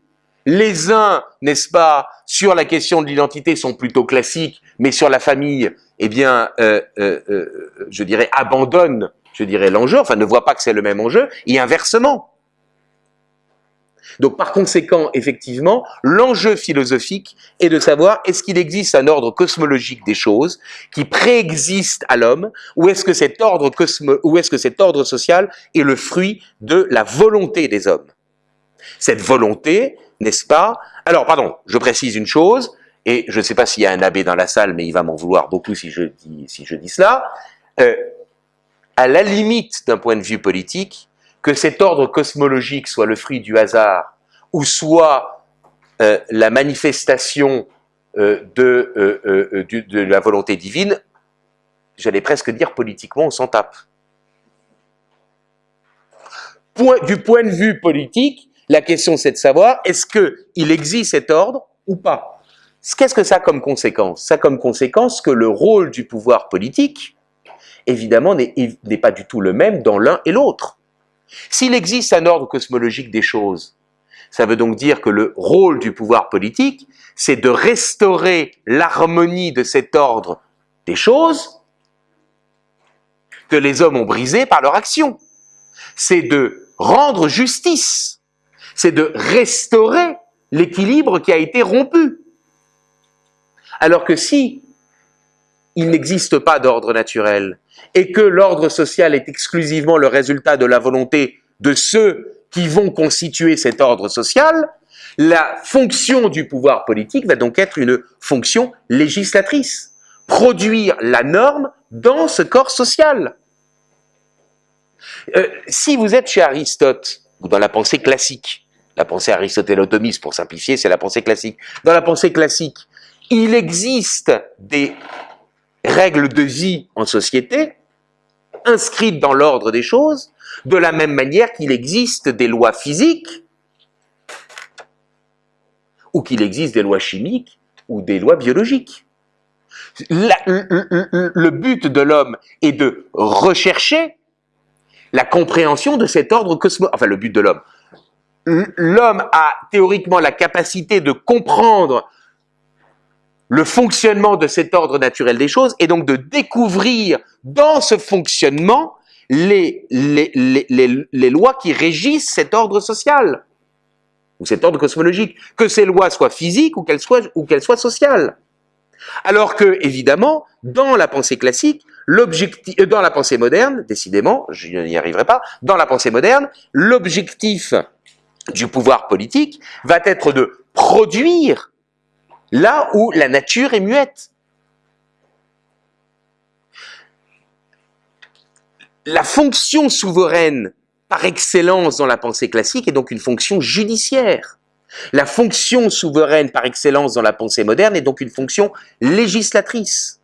Les uns, n'est-ce pas, sur la question de l'identité sont plutôt classiques, mais sur la famille, eh bien, euh, euh, euh, je dirais, abandonnent, je dirais, l'enjeu, enfin ne voient pas que c'est le même enjeu, et inversement. Donc par conséquent, effectivement, l'enjeu philosophique est de savoir est-ce qu'il existe un ordre cosmologique des choses qui préexiste à l'homme ou est-ce que cet ordre que cet ordre social est le fruit de la volonté des hommes? Cette volonté, n'est-ce pas? Alors, pardon, je précise une chose, et je ne sais pas s'il y a un abbé dans la salle, mais il va m'en vouloir beaucoup si je dis, si je dis cela. Euh, à la limite d'un point de vue politique, que cet ordre cosmologique soit le fruit du hasard ou soit euh, la manifestation euh, de, euh, de, la volonté divine, j'allais presque dire politiquement, on s'en tape. Du point de vue politique, la question c'est de savoir, est-ce qu'il existe cet ordre ou pas? Qu'est-ce que ça a comme conséquence? Ça a comme conséquence que le rôle du pouvoir politique, évidemment, n'est pas du tout le même dans l'un et l'autre. S'il existe un ordre cosmologique des choses, ça veut donc dire que le rôle du pouvoir politique, c'est de restaurer l'harmonie de cet ordre des choses que les hommes ont brisé par leur action. C'est de rendre justice, c'est de restaurer l'équilibre qui a été rompu. Alors que si il n'existe pas d'ordre naturel et que l'ordre social est exclusivement le résultat de la volonté de ceux qui vont constituer cet ordre social, la fonction du pouvoir politique va donc être une fonction législatrice, produire la norme dans ce corps social. Euh, si vous êtes chez Aristote, ou dans la pensée classique, la pensée aristotélotomiste pour simplifier, c'est la pensée classique. Dans la pensée classique, il existe des règles de vie en société inscrites dans l'ordre des choses, de la même manière qu'il existe des lois physiques, ou qu'il existe des lois chimiques, ou des lois biologiques. le but de l'homme est de rechercher la compréhension de cet ordre cosmologique. Enfin, le but de l'homme. L'homme a théoriquement la capacité de comprendre le fonctionnement de cet ordre naturel des choses et donc de découvrir dans ce fonctionnement les, lois qui régissent cet ordre social ou cet ordre cosmologique, que ces lois soient physiques ou qu'elles soient, ou soient sociales. Alors que, évidemment, dans la pensée classique, l'objectif, euh, dans la pensée moderne, décidément, je n'y arriverai pas, dans la pensée moderne, l'objectif du pouvoir politique va être de produire là où la nature est muette. La fonction souveraine par excellence dans la pensée classique est donc une fonction judiciaire. La fonction souveraine par excellence dans la pensée moderne est donc une fonction législatrice.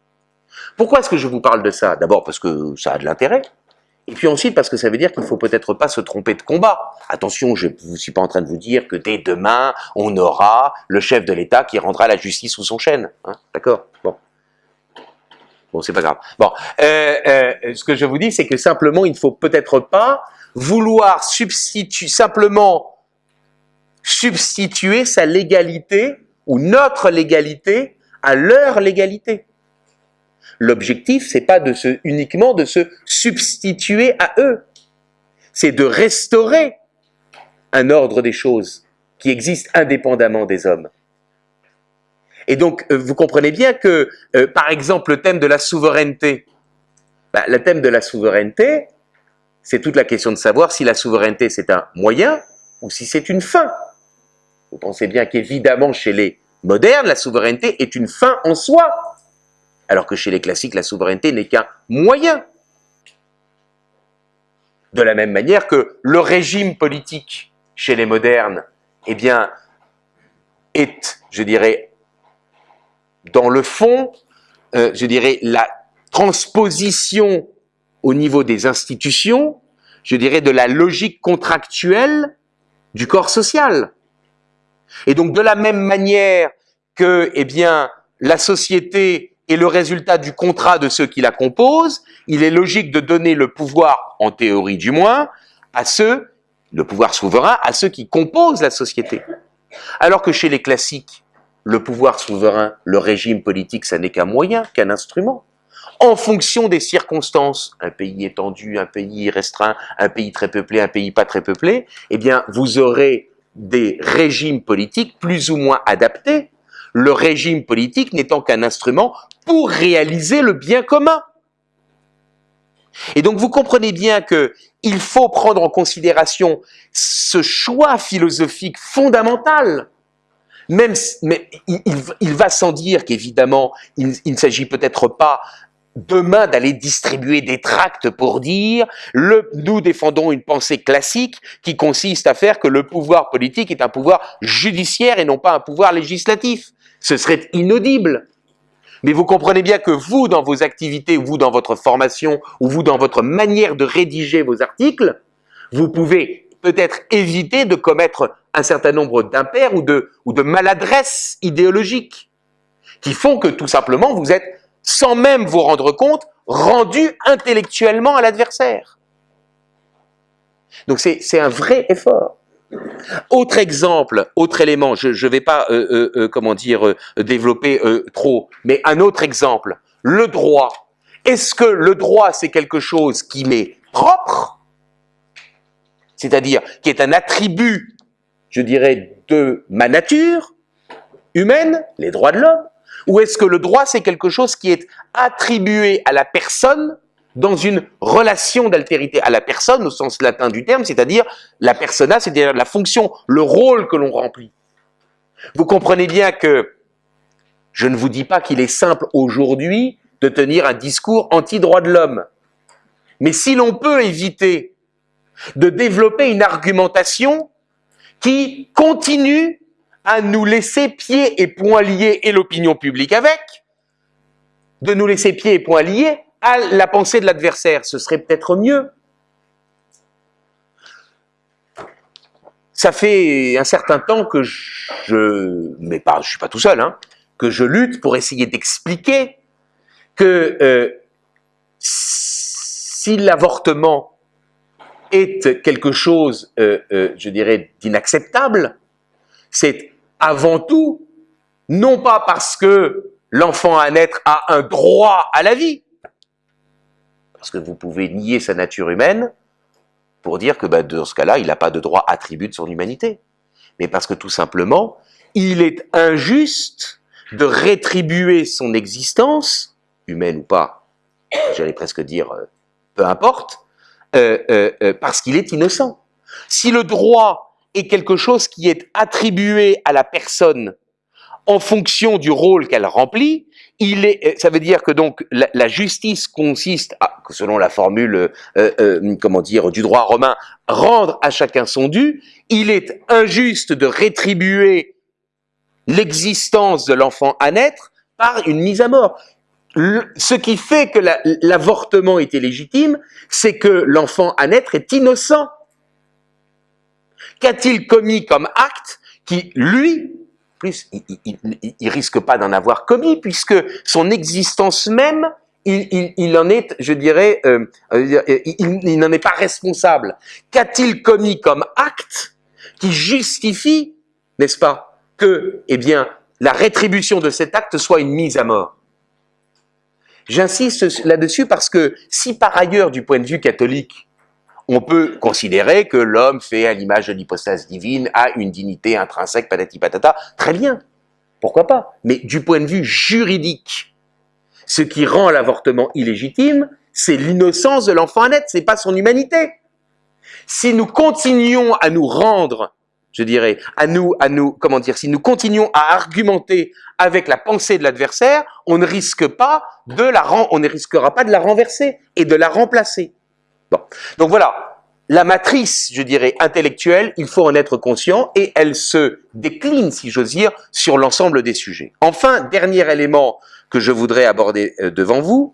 Pourquoi est-ce que je vous parle de ça? D'abord parce que ça a de l'intérêt, et puis ensuite, parce que ça veut dire qu'il faut peut-être pas se tromper de combat. Attention, je ne suis pas en train de vous dire que dès demain, on aura le chef de l'État qui rendra la justice sous son chêne. Hein D'accord? Bon. Bon, c'est pas grave. Bon, euh, euh, ce que je vous dis, c'est que simplement, il ne faut peut-être pas vouloir substituer, simplement substituer sa légalité ou notre légalité à leur légalité. L'objectif, c'est pas de se, uniquement de se substituer à eux. C'est de restaurer un ordre des choses qui existe indépendamment des hommes. Et donc, euh, vous comprenez bien que, euh, par exemple, le thème de la souveraineté, bah, le thème de la souveraineté, c'est toute la question de savoir si la souveraineté c'est un moyen ou si c'est une fin. Vous pensez bien qu'évidemment, chez les modernes, la souveraineté est une fin en soi alors que chez les classiques, la souveraineté n'est qu'un moyen. De la même manière que le régime politique chez les modernes, eh bien, est, je dirais, dans le fond, euh, je dirais, la transposition au niveau des institutions, je dirais, de la logique contractuelle du corps social. Et donc, de la même manière que, eh bien, la société et le résultat du contrat de ceux qui la composent, il est logique de donner le pouvoir, en théorie du moins, à ceux, le pouvoir souverain, à ceux qui composent la société. Alors que chez les classiques, le pouvoir souverain, le régime politique, ça n'est qu'un moyen, qu'un instrument. En fonction des circonstances, un pays étendu, un pays restreint, un pays très peuplé, un pays pas très peuplé, eh bien, vous aurez des régimes politiques plus ou moins adaptés le régime politique n'étant qu'un instrument pour réaliser le bien commun. Et donc vous comprenez bien que il faut prendre en considération ce choix philosophique fondamental. Même, mais il, va sans dire qu'évidemment, il, il ne s'agit peut-être pas demain d'aller distribuer des tracts pour dire le, nous défendons une pensée classique qui consiste à faire que le pouvoir politique est un pouvoir judiciaire et non pas un pouvoir législatif. Ce serait inaudible. Mais vous comprenez bien que vous, dans vos activités, vous, dans votre formation, ou vous, dans votre manière de rédiger vos articles, vous pouvez peut-être éviter de commettre un certain nombre d'impairs ou de, ou de maladresses idéologiques qui font que tout simplement vous êtes, sans même vous rendre compte, rendu intellectuellement à l'adversaire. Donc c'est un vrai effort. Autre exemple, autre élément, je ne vais pas, euh, euh, euh, comment dire, développer trop, mais un autre exemple, le droit. Est-ce que le droit, c'est quelque chose qui m'est propre, c'est-à-dire qui est un attribut, je dirais, de ma nature humaine, les droits de l'homme, ou est-ce que le droit, c'est quelque chose qui est attribué à la personne dans une relation d'altérité à la personne au sens latin du terme, c'est-à-dire la persona, c'est-à-dire la fonction, le rôle que l'on remplit. Vous comprenez bien que je ne vous dis pas qu'il est simple aujourd'hui de tenir un discours anti-droit de l'homme. Mais si l'on peut éviter de développer une argumentation qui continue à nous laisser pieds et poings liés, et l'opinion publique avec, de nous laisser pieds et poings liés à la pensée de l'adversaire, ce serait peut-être mieux. Ça fait un certain temps que je, mais pas, je suis pas tout seul, hein, que je lutte pour essayer d'expliquer que euh, si l'avortement est quelque chose, euh, euh, je dirais, d'inacceptable, c'est avant tout, non pas parce que l'enfant à naître a un droit à la vie, parce que vous pouvez nier sa nature humaine pour dire que bah, dans ce cas-là, il n'a pas de droit attribut de son humanité. Mais parce que tout simplement, il est injuste de rétribuer son existence, humaine ou pas, j'allais presque dire euh, peu importe, euh, euh, parce qu'il est innocent. Si le droit est quelque chose qui est attribué à la personne en fonction du rôle qu'elle remplit, il est, euh, ça veut dire que donc la, justice consiste, à, selon la formule, euh, euh, comment dire, du droit romain, rendre à chacun son dû. Il est injuste de rétribuer l'existence de l'enfant à naître par une mise à mort. ce qui fait que l'avortement était légitime, c'est que l'enfant à naître est innocent. Qu'a-t-il commis comme acte qui, lui, plus, il, ne risque pas d'en avoir commis, puisque son existence même, il, en est, je dirais, euh, euh, il, n'en est pas responsable. Qu'a-t-il commis comme acte qui justifie, n'est-ce pas, que, eh bien, la rétribution de cet acte soit une mise à mort? J'insiste là-dessus parce que si par ailleurs, du point de vue catholique, on peut considérer que l'homme fait à l'image de l'hypostase divine, a une dignité intrinsèque, patati patata, très bien, pourquoi pas? Mais du point de vue juridique, ce qui rend l'avortement illégitime, c'est l'innocence de l'enfant à naître, c'est pas son humanité. Si nous continuons à nous rendre, je dirais, à nous, à nous, comment dire, si nous continuons à argumenter avec la pensée de l'adversaire, on ne risquera pas de la renverser et de la remplacer. Donc voilà, la matrice, je dirais, intellectuelle, il faut en être conscient et elle se décline, si j'ose dire, sur l'ensemble des sujets. Enfin, dernier élément que je voudrais aborder euh, devant vous,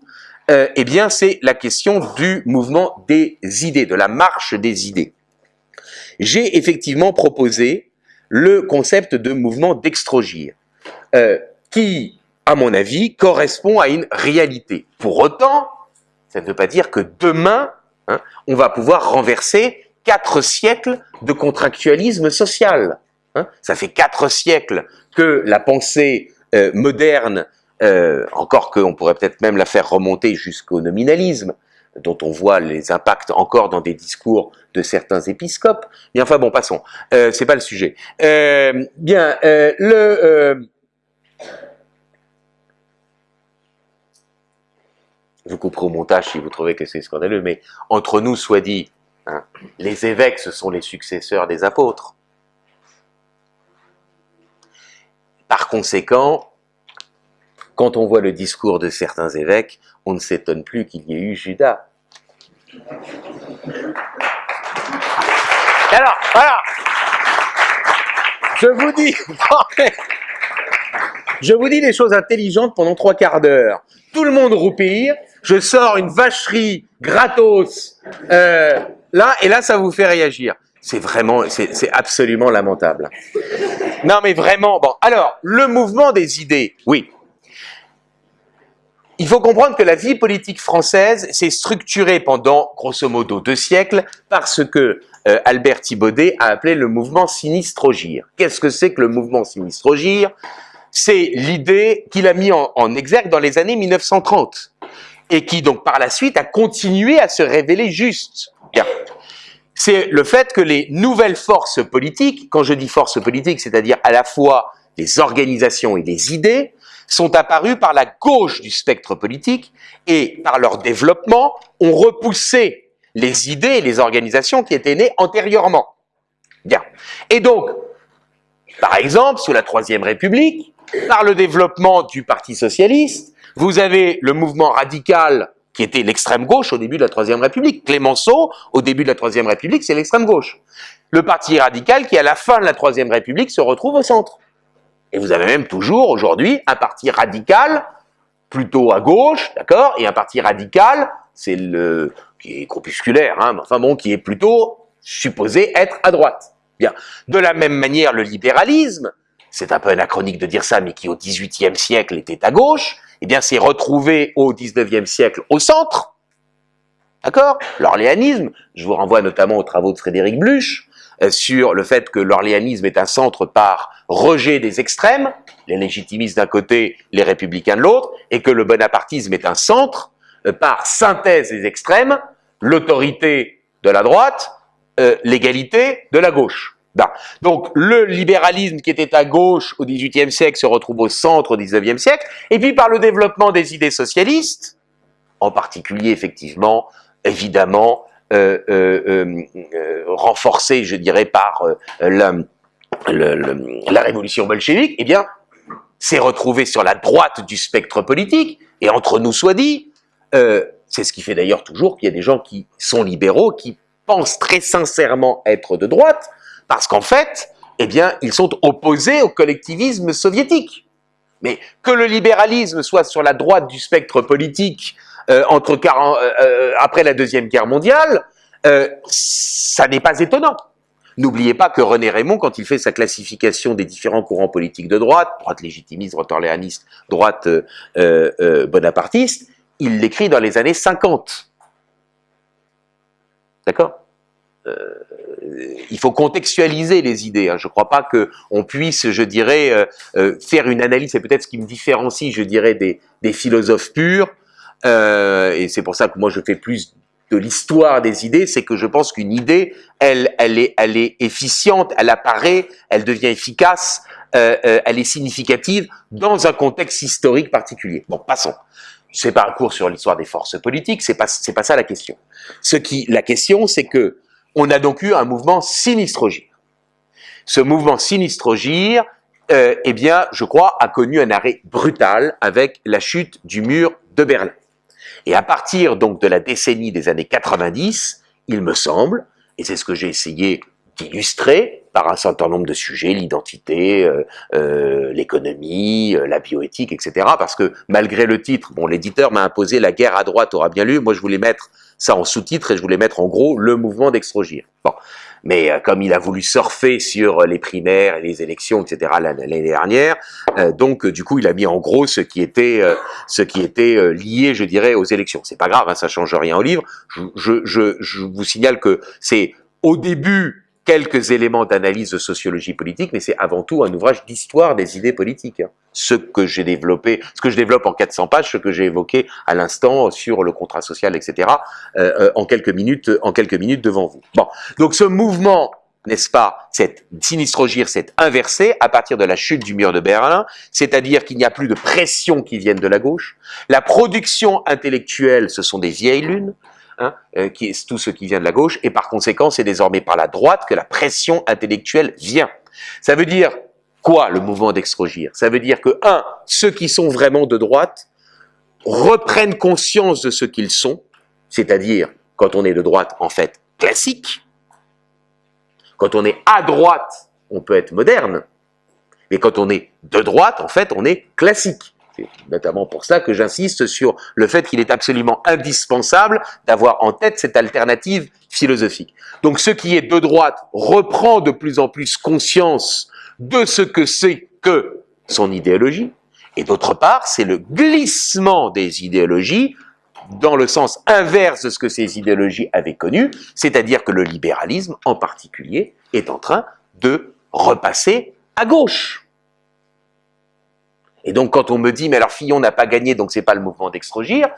euh, eh bien, c'est la question du mouvement des idées, de la marche des idées. J'ai effectivement proposé le concept de mouvement d'extrogir, euh, qui, à mon avis, correspond à une réalité. Pour autant, ça ne veut pas dire que demain, Hein, on va pouvoir renverser quatre siècles de contractualisme social. Hein. Ça fait quatre siècles que la pensée euh, moderne, euh, encore qu'on pourrait peut-être même la faire remonter jusqu'au nominalisme, dont on voit les impacts encore dans des discours de certains épiscopes. Mais enfin bon, passons. Euh, c'est pas le sujet. Euh, bien, le vous couperez au montage si vous trouvez que c'est scandaleux, mais entre nous soit dit, hein, les évêques, ce sont les successeurs des apôtres. Par conséquent, quand on voit le discours de certains évêques, on ne s'étonne plus qu'il y ait eu Judas. Alors, voilà. Je vous dis, [laughs] je vous dis des choses intelligentes pendant trois quarts d'heure. Tout le monde roupille, je sors une vacherie gratos, euh, là, et là, ça vous fait réagir. C'est vraiment, c'est absolument lamentable. Non, mais vraiment, bon. Alors, le mouvement des idées, oui. Il faut comprendre que la vie politique française s'est structurée pendant, grosso modo, deux siècles, parce que euh, Albert Thibaudet a appelé le mouvement Sinistrogir. Qu'est-ce que c'est que le mouvement Sinistrogir C'est l'idée qu'il a mis en, en exergue dans les années 1930, et qui donc par la suite a continué à se révéler juste. C'est le fait que les nouvelles forces politiques, quand je dis forces politiques, c'est-à-dire à la fois les organisations et les idées, sont apparues par la gauche du spectre politique et par leur développement ont repoussé les idées et les organisations qui étaient nées antérieurement. Bien. Et donc, par exemple, sous la Troisième République, par le développement du Parti Socialiste, vous avez le mouvement radical qui était l'extrême gauche au début de la Troisième République. Clémenceau, au début de la Troisième République, c'est l'extrême gauche. Le Parti radical qui, à la fin de la Troisième République, se retrouve au centre. Et vous avez même toujours, aujourd'hui, un parti radical, plutôt à gauche, d'accord, et un parti radical, c'est le, qui est corpusculaire, hein, mais enfin bon, qui est plutôt supposé être à droite. Bien. De la même manière, le libéralisme, c'est un peu anachronique de dire ça, mais qui au XVIIIe siècle était à gauche, eh bien, c'est retrouvé au XIXe siècle au centre. D'accord? L'orléanisme, je vous renvoie notamment aux travaux de Frédéric Bluch, euh, sur le fait que l'orléanisme est un centre par rejet des extrêmes, les légitimistes d'un côté, les républicains de l'autre, et que le bonapartisme est un centre euh, par synthèse des extrêmes, l'autorité de la droite, euh, l'égalité de la gauche. Donc le libéralisme qui était à gauche au XVIIIe siècle se retrouve au centre au XIXe siècle, et puis par le développement des idées socialistes, en particulier effectivement, évidemment, euh, euh, euh, renforcé, je dirais, par la, la, révolution bolchevique, eh bien, s'est retrouvé sur la droite du spectre politique, et entre nous soit dit, c'est ce qui fait d'ailleurs toujours qu'il y a des gens qui sont libéraux, qui pensent très sincèrement être de droite, parce qu'en fait, eh bien, ils sont opposés au collectivisme soviétique. Mais que le libéralisme soit sur la droite du spectre politique euh, euh, euh, après la Deuxième Guerre mondiale, ça n'est pas étonnant. N'oubliez pas que René Raymond, quand il fait sa classification des différents courants politiques de droite, droite légitimiste, droite orléaniste, droite bonapartiste, il l'écrit dans les années 50. D'accord? Il faut contextualiser les idées. Hein. Je ne crois pas qu'on puisse, je dirais, euh, euh, faire une analyse, c'est peut-être ce qui me différencie, je dirais, des, philosophes purs, euh, et c'est pour ça que moi je fais plus de l'histoire des idées, c'est que je pense qu'une idée, elle, elle, est, elle est efficiente, elle apparaît, elle devient efficace, elle est significative dans un contexte historique particulier. Bon, passons. C'est pas un cours sur l'histoire des forces politiques, c'est pas c'est pas ça la question. Ce qui la question c'est que on a donc eu un mouvement sinistrogir. Ce mouvement sinistrogir, euh, eh bien, je crois, a connu un arrêt brutal avec la chute du mur de Berlin. Et à partir donc de la décennie des années 90, il me semble, et c'est ce que j'ai essayé d'illustrer par un certain nombre de sujets, l'identité, euh, euh, l'économie, la bioéthique, etc. Parce que malgré le titre, bon, l'éditeur m'a imposé la guerre à droite aura bien lu, moi je voulais mettre ça en sous-titre et je voulais mettre en gros le mouvement d'extrogir. Bon. Mais euh, comme il a voulu surfer sur les primaires et les élections, etc. l'année dernière, euh, donc du coup il a mis en gros ce qui était euh, ce qui était lié, je dirais, aux élections. C'est pas grave, hein, ça change rien au livre. Je, je, je, je vous signale que c'est au début quelques éléments d'analyse de sociologie politique, mais c'est avant tout un ouvrage d'histoire des idées politiques. Ce que j'ai développé, ce que je développe en 400 pages, ce que j'ai évoqué à l'instant sur le contrat social, etc., euh, euh, en quelques minutes, en quelques minutes devant vous. Bon, donc ce mouvement n'est-ce pas, cette sinistrogir s'est inversée à partir de la chute du mur de Berlin, c'est-à-dire qu'il n'y a plus de pression qui viennent de la gauche. La production intellectuelle, ce sont des vieilles lunes, hein, euh, qui est tout ce qui vient de la gauche, et par conséquent, c'est désormais par la droite que la pression intellectuelle vient. Ça veut dire quoi, le mouvement d'extrogir Ça veut dire que, un, ceux qui sont vraiment de droite reprennent conscience de ce qu'ils sont, c'est-à-dire, quand on est de droite, en fait, classique, quand on est à droite, on peut être moderne. Mais quand on est de droite, en fait, on est classique. C'est notamment pour ça que j'insiste sur le fait qu'il est absolument indispensable d'avoir en tête cette alternative philosophique. Donc ce qui est de droite reprend de plus en plus conscience de ce que c'est que son idéologie, et d'autre part, c'est le glissement des idéologies dans le sens inverse de ce que ces idéologies avaient connu, c'est-à-dire que le libéralisme, en particulier, est en train de repasser à gauche. Et donc, quand on me dit, mais alors Fillon n'a pas gagné, donc c'est pas le mouvement d'extrogir,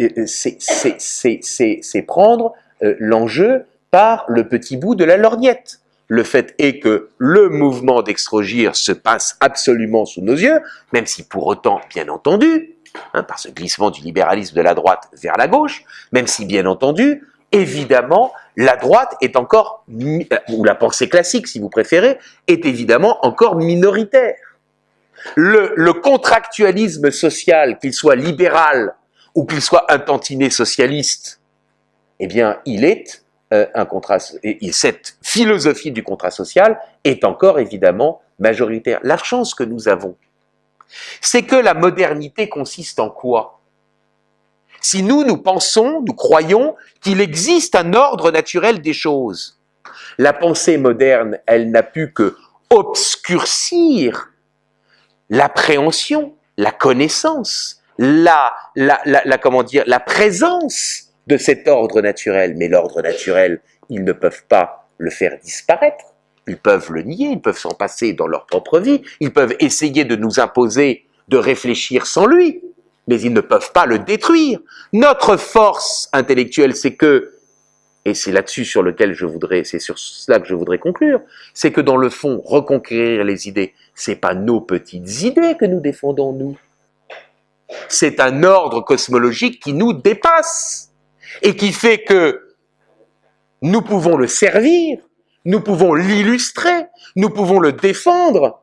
euh, euh, c'est prendre euh, l'enjeu par le petit bout de la lorgnette. Le fait est que le mouvement d'extrogir se passe absolument sous nos yeux, même si pour autant, bien entendu, Hein, par ce glissement du libéralisme de la droite vers la gauche, même si bien entendu, évidemment, la droite est encore, ou la pensée classique si vous préférez, est évidemment encore minoritaire. Le, contractualisme social, qu'il soit libéral ou qu'il soit un tantinet socialiste, eh bien, il est euh, un contrat, et cette philosophie du contrat social est encore évidemment majoritaire. La chance que nous avons, c'est que la modernité consiste en quoi? Si nous, nous pensons, nous croyons qu'il existe un ordre naturel des choses, la pensée moderne, elle n'a pu que obscurcir l'appréhension, la connaissance, la, la, la, comment dire, la présence de cet ordre naturel. Mais l'ordre naturel, ils ne peuvent pas le faire disparaître. Ils peuvent le nier, ils peuvent s'en passer dans leur propre vie, ils peuvent essayer de nous imposer de réfléchir sans lui, mais ils ne peuvent pas le détruire. Notre force intellectuelle, c'est que, et c'est là-dessus sur lequel je voudrais, c'est sur cela que je voudrais conclure, c'est que dans le fond, reconquérir les idées, c'est pas nos petites idées que nous défendons, nous. C'est un ordre cosmologique qui nous dépasse et qui fait que nous pouvons le servir nous pouvons l'illustrer, nous pouvons le défendre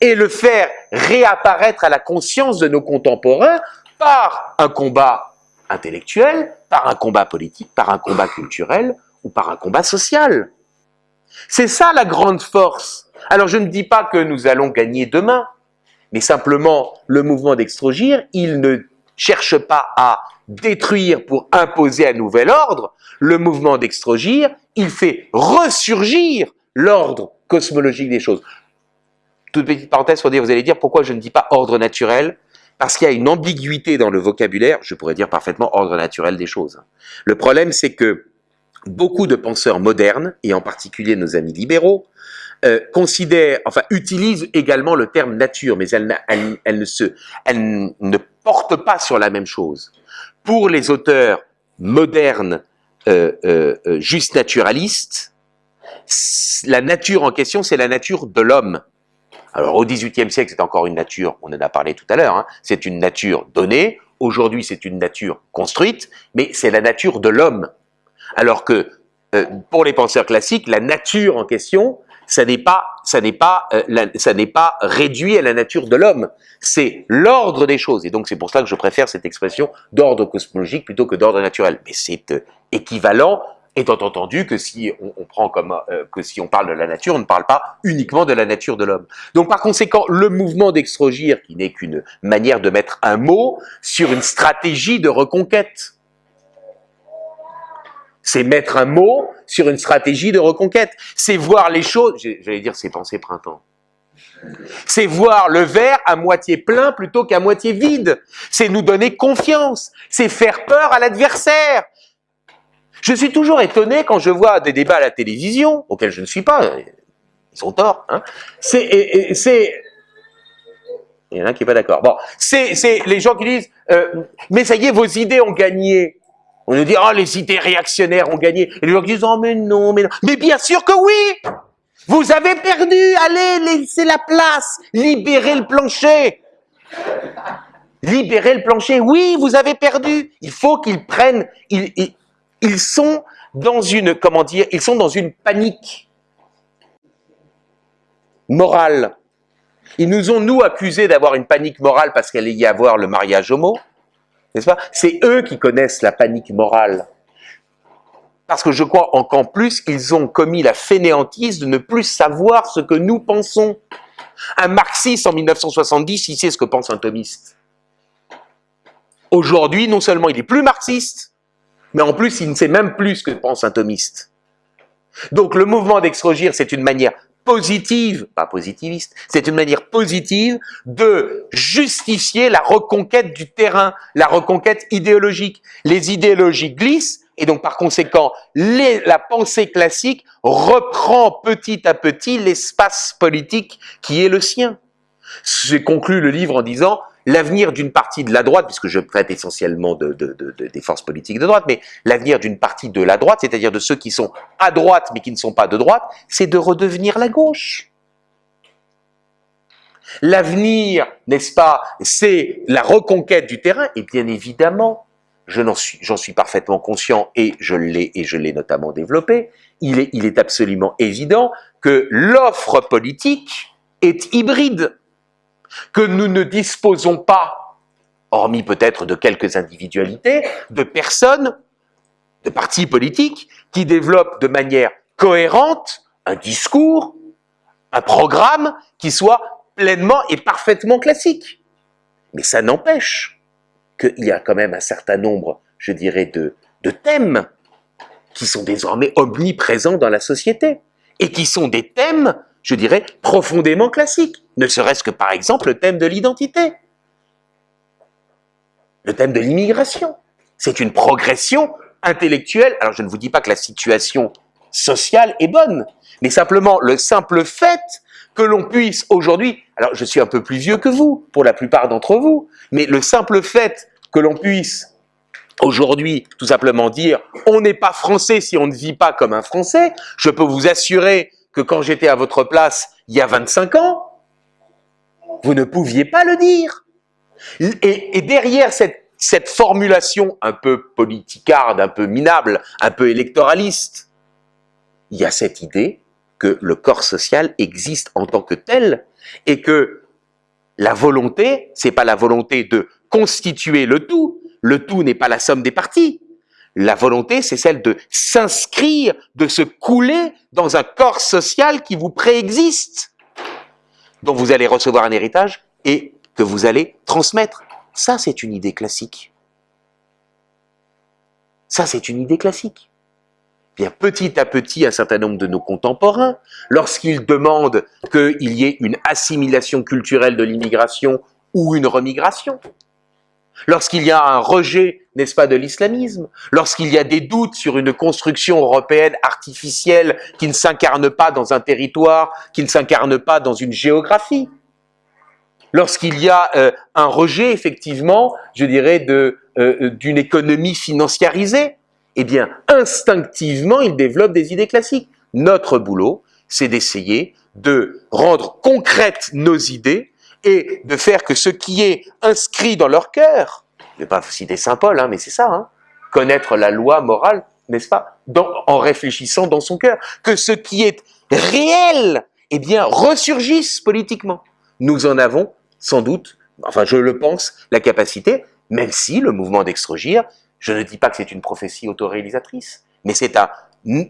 et le faire réapparaître à la conscience de nos contemporains par un combat intellectuel, par un combat politique, par un combat culturel ou par un combat social. C'est ça la grande force. Alors je ne dis pas que nous allons gagner demain, mais simplement le mouvement d'extrogir, il ne cherche pas à détruire pour imposer un nouvel ordre, le mouvement d'extrogir, il fait ressurgir l'ordre cosmologique des choses. Toute petite parenthèse pour dire, vous allez dire pourquoi je ne dis pas ordre naturel Parce qu'il y a une ambiguïté dans le vocabulaire, je pourrais dire parfaitement ordre naturel des choses. Le problème, c'est que beaucoup de penseurs modernes, et en particulier nos amis libéraux, euh, considèrent, enfin, utilisent également le terme nature, mais elle, ne se, elle ne porte pas sur la même chose. Pour les auteurs modernes euh, euh, euh, juste naturaliste, la nature en question, c'est la nature de l'homme. Alors au XVIIIe siècle, c'est encore une nature, on en a parlé tout à l'heure, hein, c'est une nature donnée, aujourd'hui c'est une nature construite, mais c'est la nature de l'homme. Alors que pour les penseurs classiques, la nature en question, ça n'est pas, ça n'est pas, ça n'est pas réduit à la nature de l'homme. C'est l'ordre des choses. Et donc c'est pour ça que je préfère cette expression d'ordre cosmologique plutôt que d'ordre naturel. Mais c'est équivalent, étant entendu que si on, prend comme euh, que si on parle de la nature, on ne parle pas uniquement de la nature de l'homme. Donc par conséquent, le mouvement d'extrogir, qui n'est qu'une manière de mettre un mot sur une stratégie de reconquête, c'est mettre un mot sur une stratégie de reconquête, c'est voir les choses, j'allais dire c'est penser printemps, c'est voir le verre à moitié plein plutôt qu'à moitié vide. C'est nous donner confiance. C'est faire peur à l'adversaire. Je suis toujours étonné quand je vois des débats à la télévision, auxquels je ne suis pas, ils ont tort, hein. c'est, il y en a qui n'est pas d'accord. Bon, c'est, les gens qui disent, euh, mais ça y est, vos idées ont gagné. On nous dit, oh, les idées réactionnaires ont gagné. Et les gens disent, oh, mais non, mais non. Mais bien sûr que oui Vous avez perdu, allez, laissez la place, libérez le plancher. Libérez le plancher, oui, vous avez perdu. Il faut qu'ils prennent, ils sont dans une, comment dire, ils sont dans une panique morale. Ils nous ont, nous, accusés d'avoir une panique morale parce qu'elle y avoir le mariage homo. N'est-ce pas? C'est eux qui connaissent la panique morale. Parce que je crois qu'en plus, ils ont commis la fainéantise de ne plus savoir ce que nous pensons. Un marxiste en 1970, il sait ce que pense un thomiste. Aujourd'hui, non seulement il est plus marxiste, mais en plus, il ne sait même plus ce que pense un thomiste. Donc le mouvement d'extrogir, c'est une manière positive, pas positiviste, c'est une manière positive de justifier la reconquête du terrain, la reconquête idéologique. Les idéologies glissent, et donc par conséquent, la pensée classique reprend petit à petit l'espace politique qui est le sien. J'ai conclu le livre en disant l'avenir d'une partie de la droite, puisque je traite essentiellement de, des forces politiques de droite, mais l'avenir d'une partie de la droite, c'est-à-dire de ceux qui sont à droite mais qui ne sont pas de droite, c'est de redevenir la gauche. L'avenir, n'est-ce pas, c'est la reconquête du terrain, et bien évidemment, j'en suis, parfaitement conscient et je l'ai et je l'ai notamment développé, il est absolument évident que l'offre politique est hybride que nous ne disposons pas, hormis peut-être de quelques individualités, de personnes, de partis politiques, qui développent de manière cohérente un discours, un programme qui soit pleinement et parfaitement classique. Mais ça n'empêche qu'il y a quand même un certain nombre, je dirais, de, thèmes qui sont désormais omniprésents dans la société et qui sont des thèmes je dirais, profondément classique. Ne serait-ce que par exemple le thème de l'identité. Le thème de l'immigration. C'est une progression intellectuelle. Alors je ne vous dis pas que la situation sociale est bonne, mais simplement le simple fait que l'on puisse aujourd'hui, alors je suis un peu plus vieux que vous, pour la plupart d'entre vous, mais le simple fait que l'on puisse aujourd'hui tout simplement dire on n'est pas français si on ne vit pas comme un français, je peux vous assurer que quand j'étais à votre place il y a 25 ans, vous ne pouviez pas le dire. Et, derrière cette, formulation un peu politicarde, un peu minable, un peu électoraliste, il y a cette idée que le corps social existe en tant que tel et que la volonté, c'est pas la volonté de constituer le tout, le tout n'est pas la somme des parties, la volonté, c'est celle de s'inscrire, de se couler dans un corps social qui vous préexiste, dont vous allez recevoir un héritage et que vous allez transmettre. Ça, c'est une idée classique. Ça, c'est une idée classique. Bien, petit à petit, un certain nombre de nos contemporains, lorsqu'ils demandent qu'il y ait une assimilation culturelle de l'immigration ou une remigration, lorsqu'il y a un rejet, n'est-ce pas, de l'islamisme, lorsqu'il y a des doutes sur une construction européenne artificielle qui ne s'incarne pas dans un territoire, qui ne s'incarne pas dans une géographie, lorsqu'il y a euh, un rejet, effectivement, je dirais, euh, d'une économie financiarisée, eh bien, instinctivement, il développe des idées classiques. Notre boulot, c'est d'essayer de rendre concrètes nos idées et de faire que ce qui est inscrit dans leur cœur, je ne vais pas citer Saint Paul, hein, mais c'est ça, hein, connaître la loi morale, n'est-ce pas, en réfléchissant dans son cœur, que ce qui est réel, eh bien, ressurgisse politiquement. Nous en avons sans doute, enfin je le pense, la capacité, même si le mouvement d'extrogir, je ne dis pas que c'est une prophétie autoréalisatrice, mais c'est un,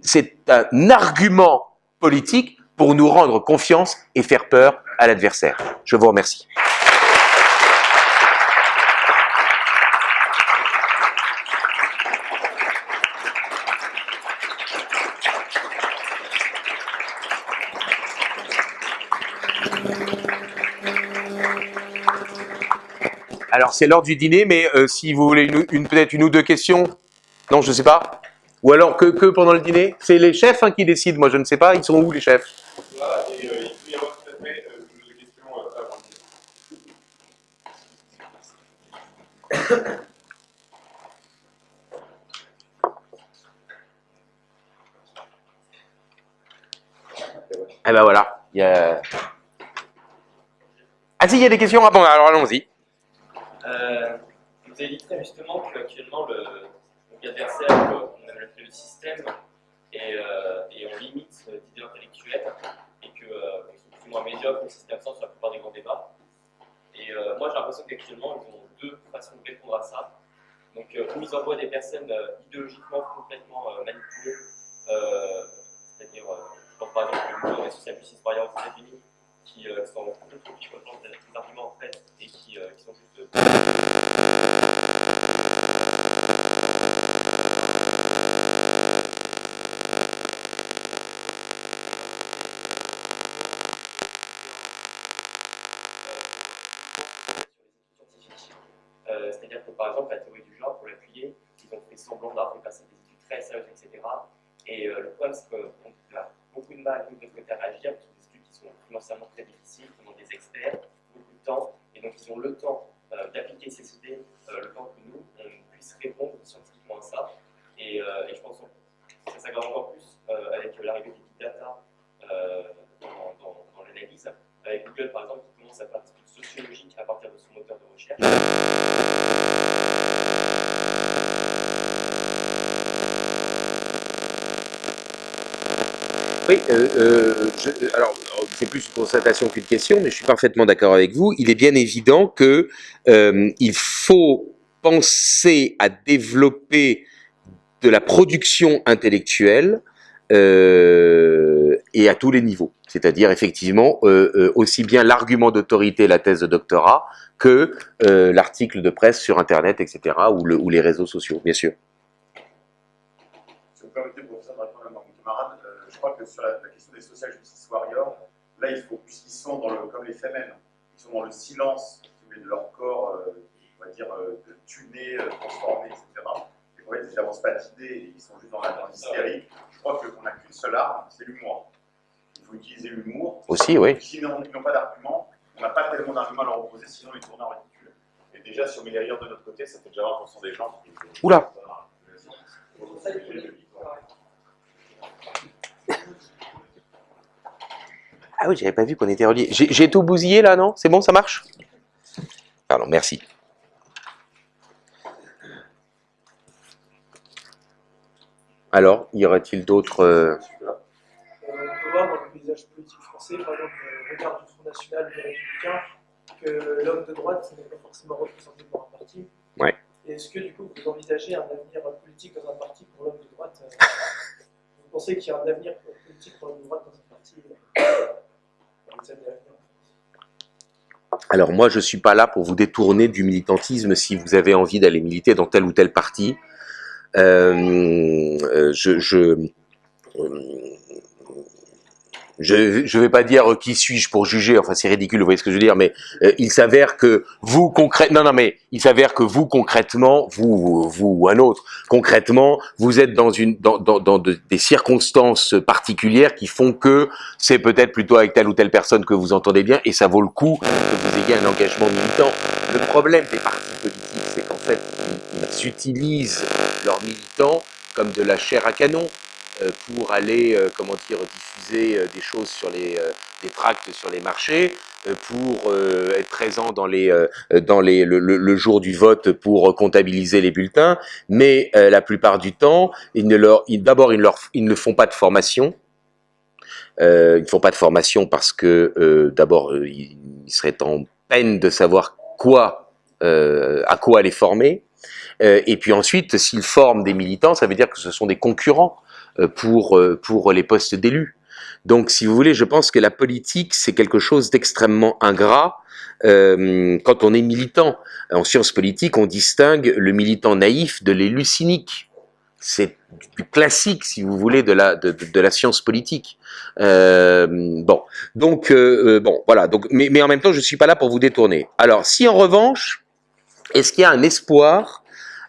c'est un argument politique pour nous rendre confiance et faire peur à l'adversaire. Je vous remercie. Alors c'est l'heure du dîner, mais euh, si vous voulez une, peut-être une ou deux questions, non, je ne sais pas. Ou alors que, pendant le dîner? C'est les chefs hein, qui décident, moi je ne sais pas, ils sont où les chefs Eh ben voilà. Il y a... Si, il y a des questions Ah bon, alors allons-y. Euh, vous avez dit très justement qu'actuellement, le, donc adversaire, on a le système, et, euh, et on limite d'idées intellectuelles, et euh, sont plus ou moins médiocres, le système absent sur la plupart des grands débats. Et euh, moi, j'ai l'impression qu'actuellement, ils ont deux façons de répondre à ça. Donc, euh, où ils envoient des personnes euh, idéologiquement complètement euh, manipulées, euh, c'est-à-dire, je pense par exemple au mouvement des social justice par ailleurs aux États-Unis, qui euh, sont complètement qui représentent des arguments en fait et qui, qui sont juste. C'est-à-dire que par exemple, la théorie du genre, pour l'appuyer, ils ont fait semblant d'avoir fait passer des études très sérieuses, etc. Et euh, le problème, c'est qu'on a beaucoup de mal, nous, de notre côté, à réagir, parce que des études qui sont financièrement très difficiles, qui demandent des experts, beaucoup de temps, et donc ils ont le temps euh, d'appliquer ces idées, euh, le temps que nous, on puisse répondre scientifiquement à ça. Et, et je pense que ça s'aggrave encore plus avec l'arrivée des big data dans, dans, dans l'analyse, avec Google, par exemple, qui commence à faire des études sociologiques à partir de son moteur de recherche. Oui, euh, euh, je, alors c'est plus une constatation qu'une mais je suis parfaitement d'accord avec vous. Il est bien évident que euh, faut penser à développer de la production intellectuelle euh, et à tous les niveaux. C'est-à-dire effectivement euh, aussi bien l'argument d'autorité, la thèse de doctorat, que l'article de presse sur Internet, etc., ou, le, ou les réseaux sociaux, bien sûr. Si vous permettez, professeur, de répondre à mon camarade, je crois que sur la, la, question des social justice warriors, là, il faut, puisqu'ils sont dans le, comme les femelles, ils sont dans le silence de leur corps, euh, on va dire, euh, tuné, euh, transformé, etc. Et fait, ils n'avancent pas d'idées, ils sont juste dans la hystérie. Je crois qu'on n'a qu'une seule arme, c'est l'humour. Il faut utiliser l'humour. Aussi, oui. Sinon, ils n'ont pas d'arguments, on n'a pas tellement d'arguments à leur opposer, sinon ils tournent en ridicule. Et déjà, si on met les rires de notre côté, ça fait déjà 20% des gens qui. Oula Ah oui, j'avais pas vu qu'on était reliés. J'ai tout bousillé là, non? C'est bon, ça marche? Pardon, merci. Alors, y aurait-il d'autres... Euh... On peut voir dans le paysage politique français, par exemple, le regard du Front National des Républicains, que l'homme de droite n'est pas forcément représenté dans un parti. Ouais. Est-ce que du coup vous envisagez un avenir politique dans un parti pour l'homme de droite? [laughs] Vous pensez qu'il y a un avenir politique pour l'homme de droite dans un parti? Alors moi, je ne suis pas là pour vous détourner du militantisme si vous avez envie d'aller militer dans tel ou tel parti. Euh, je, je, je je vais pas dire euh, qui suis-je pour juger, enfin c'est ridicule, vous voyez ce que je veux dire, mais euh, il s'avère que vous concrètement, non non mais il s'avère que vous concrètement, vous vous ou un autre, concrètement, vous êtes dans une dans dans, dans de, des circonstances particulières qui font que c'est peut-être plutôt avec telle ou telle personne que vous entendez bien et ça vaut le coup que vous ayez un engagement militant. Le problème des partis politiques, c'est qu'en fait ils, ils utilisent leurs militants comme de la chair à canon pour aller, euh, comment dire, diffuser euh, des choses sur les, euh, des tracts sur les marchés, pour être présent dans les, dans les, le, le, jour du vote pour comptabiliser les bulletins, mais la plupart du temps, ils ne leur, d'abord ils, leur, ils ne font pas de formation. ils ne font pas de formation parce que d'abord ils seraient en peine de savoir quoi, à quoi les former. et puis ensuite, s'ils forment des militants, ça veut dire que ce sont des concurrents pour, pour les postes d'élus. Donc, si vous voulez, je pense que la politique, c'est quelque chose d'extrêmement ingrat euh, quand on est militant. En sciences politiques, on distingue le militant naïf de l'élu cynique. C'est du classique, si vous voulez, de la, de, la science politique. Euh, bon, donc, euh, bon, voilà. Donc, mais, mais en même temps, je suis pas là pour vous détourner. Alors, si en revanche, est-ce qu'il y a un espoir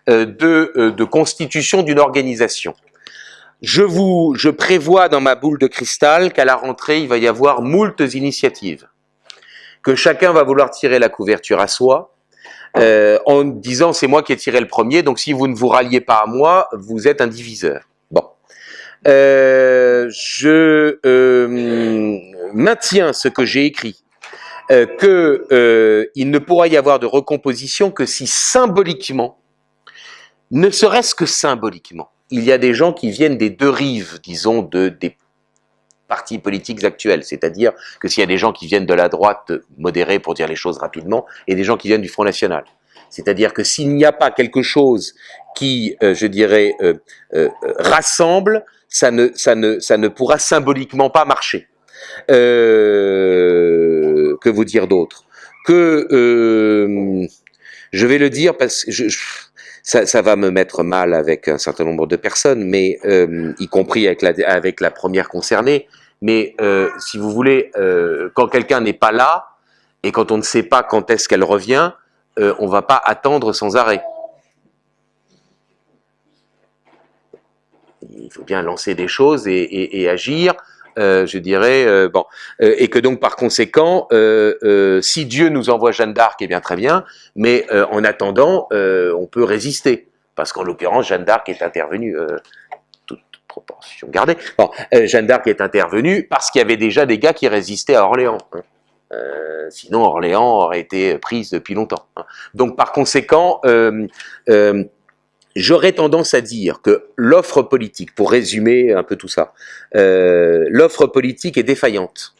de, de constitution d'une organisation? Je vous, je prévois dans ma boule de cristal qu'à la rentrée, il va y avoir moultes initiatives, que chacun va vouloir tirer la couverture à soi, euh, en disant c'est moi qui ai tiré le premier, donc si vous ne vous ralliez pas à moi, vous êtes un diviseur. Bon, Euh, je euh, maintiens ce que j'ai écrit, que il ne pourra y avoir de recomposition que si symboliquement, ne serait-ce que symboliquement, il y a des gens qui viennent des deux rives, disons, de, des partis politiques actuels. C'est-à-dire que s'il y a des gens qui viennent de la droite modérée, pour dire les choses rapidement, et des gens qui viennent du Front National. C'est-à-dire que s'il n'y a pas quelque chose qui, euh, je dirais, euh, euh, rassemble, ça ne, ça, ne, ça ne pourra symboliquement pas marcher. Que vous dire d'autre? Que je vais le dire parce que je, je- ça, va me mettre mal avec un certain nombre de personnes, mais euh, y compris avec la, première concernée. Mais euh, si vous voulez, euh, quand quelqu'un n'est pas là et quand on ne sait pas quand est-ce qu'elle revient, on va pas attendre sans arrêt. Il faut bien lancer des choses et agir. Euh, je dirais euh, bon Euh, et que donc par conséquent, si Dieu nous envoie Jeanne d'Arc, eh bien très bien, mais en attendant, on peut résister, parce qu'en l'occurrence, Jeanne d'Arc est intervenue, toute proportion gardée, Jeanne d'Arc est intervenue parce qu'il y avait déjà des gars qui résistaient à Orléans. hein. Sinon, Orléans aurait été prise depuis longtemps. hein. Donc par conséquent, J'aurais tendance à dire que l'offre politique, pour résumer un peu tout ça, euh, l'offre politique est défaillante.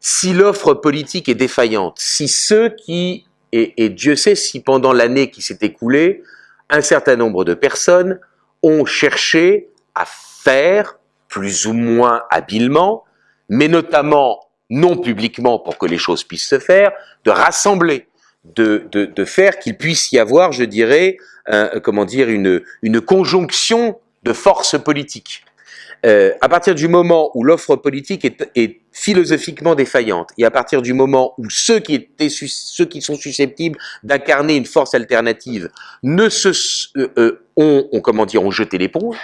Si l'offre politique est défaillante, si ceux qui, et, et Dieu sait si pendant l'année qui s'est écoulée, un certain nombre de personnes ont cherché à faire, plus ou moins habilement, mais notamment non publiquement pour que les choses puissent se faire, de rassembler, de, de, de faire qu'il puisse y avoir, je dirais, un- comment dire, une, une conjonction de forces politiques. Euh, à partir du moment où l'offre politique est, est philosophiquement défaillante, et à partir du moment où ceux qui, étaient, ceux qui sont susceptibles d'incarner une force alternative ne se, euh, euh, ont, ont, comment dire, ont jeté l'éponge,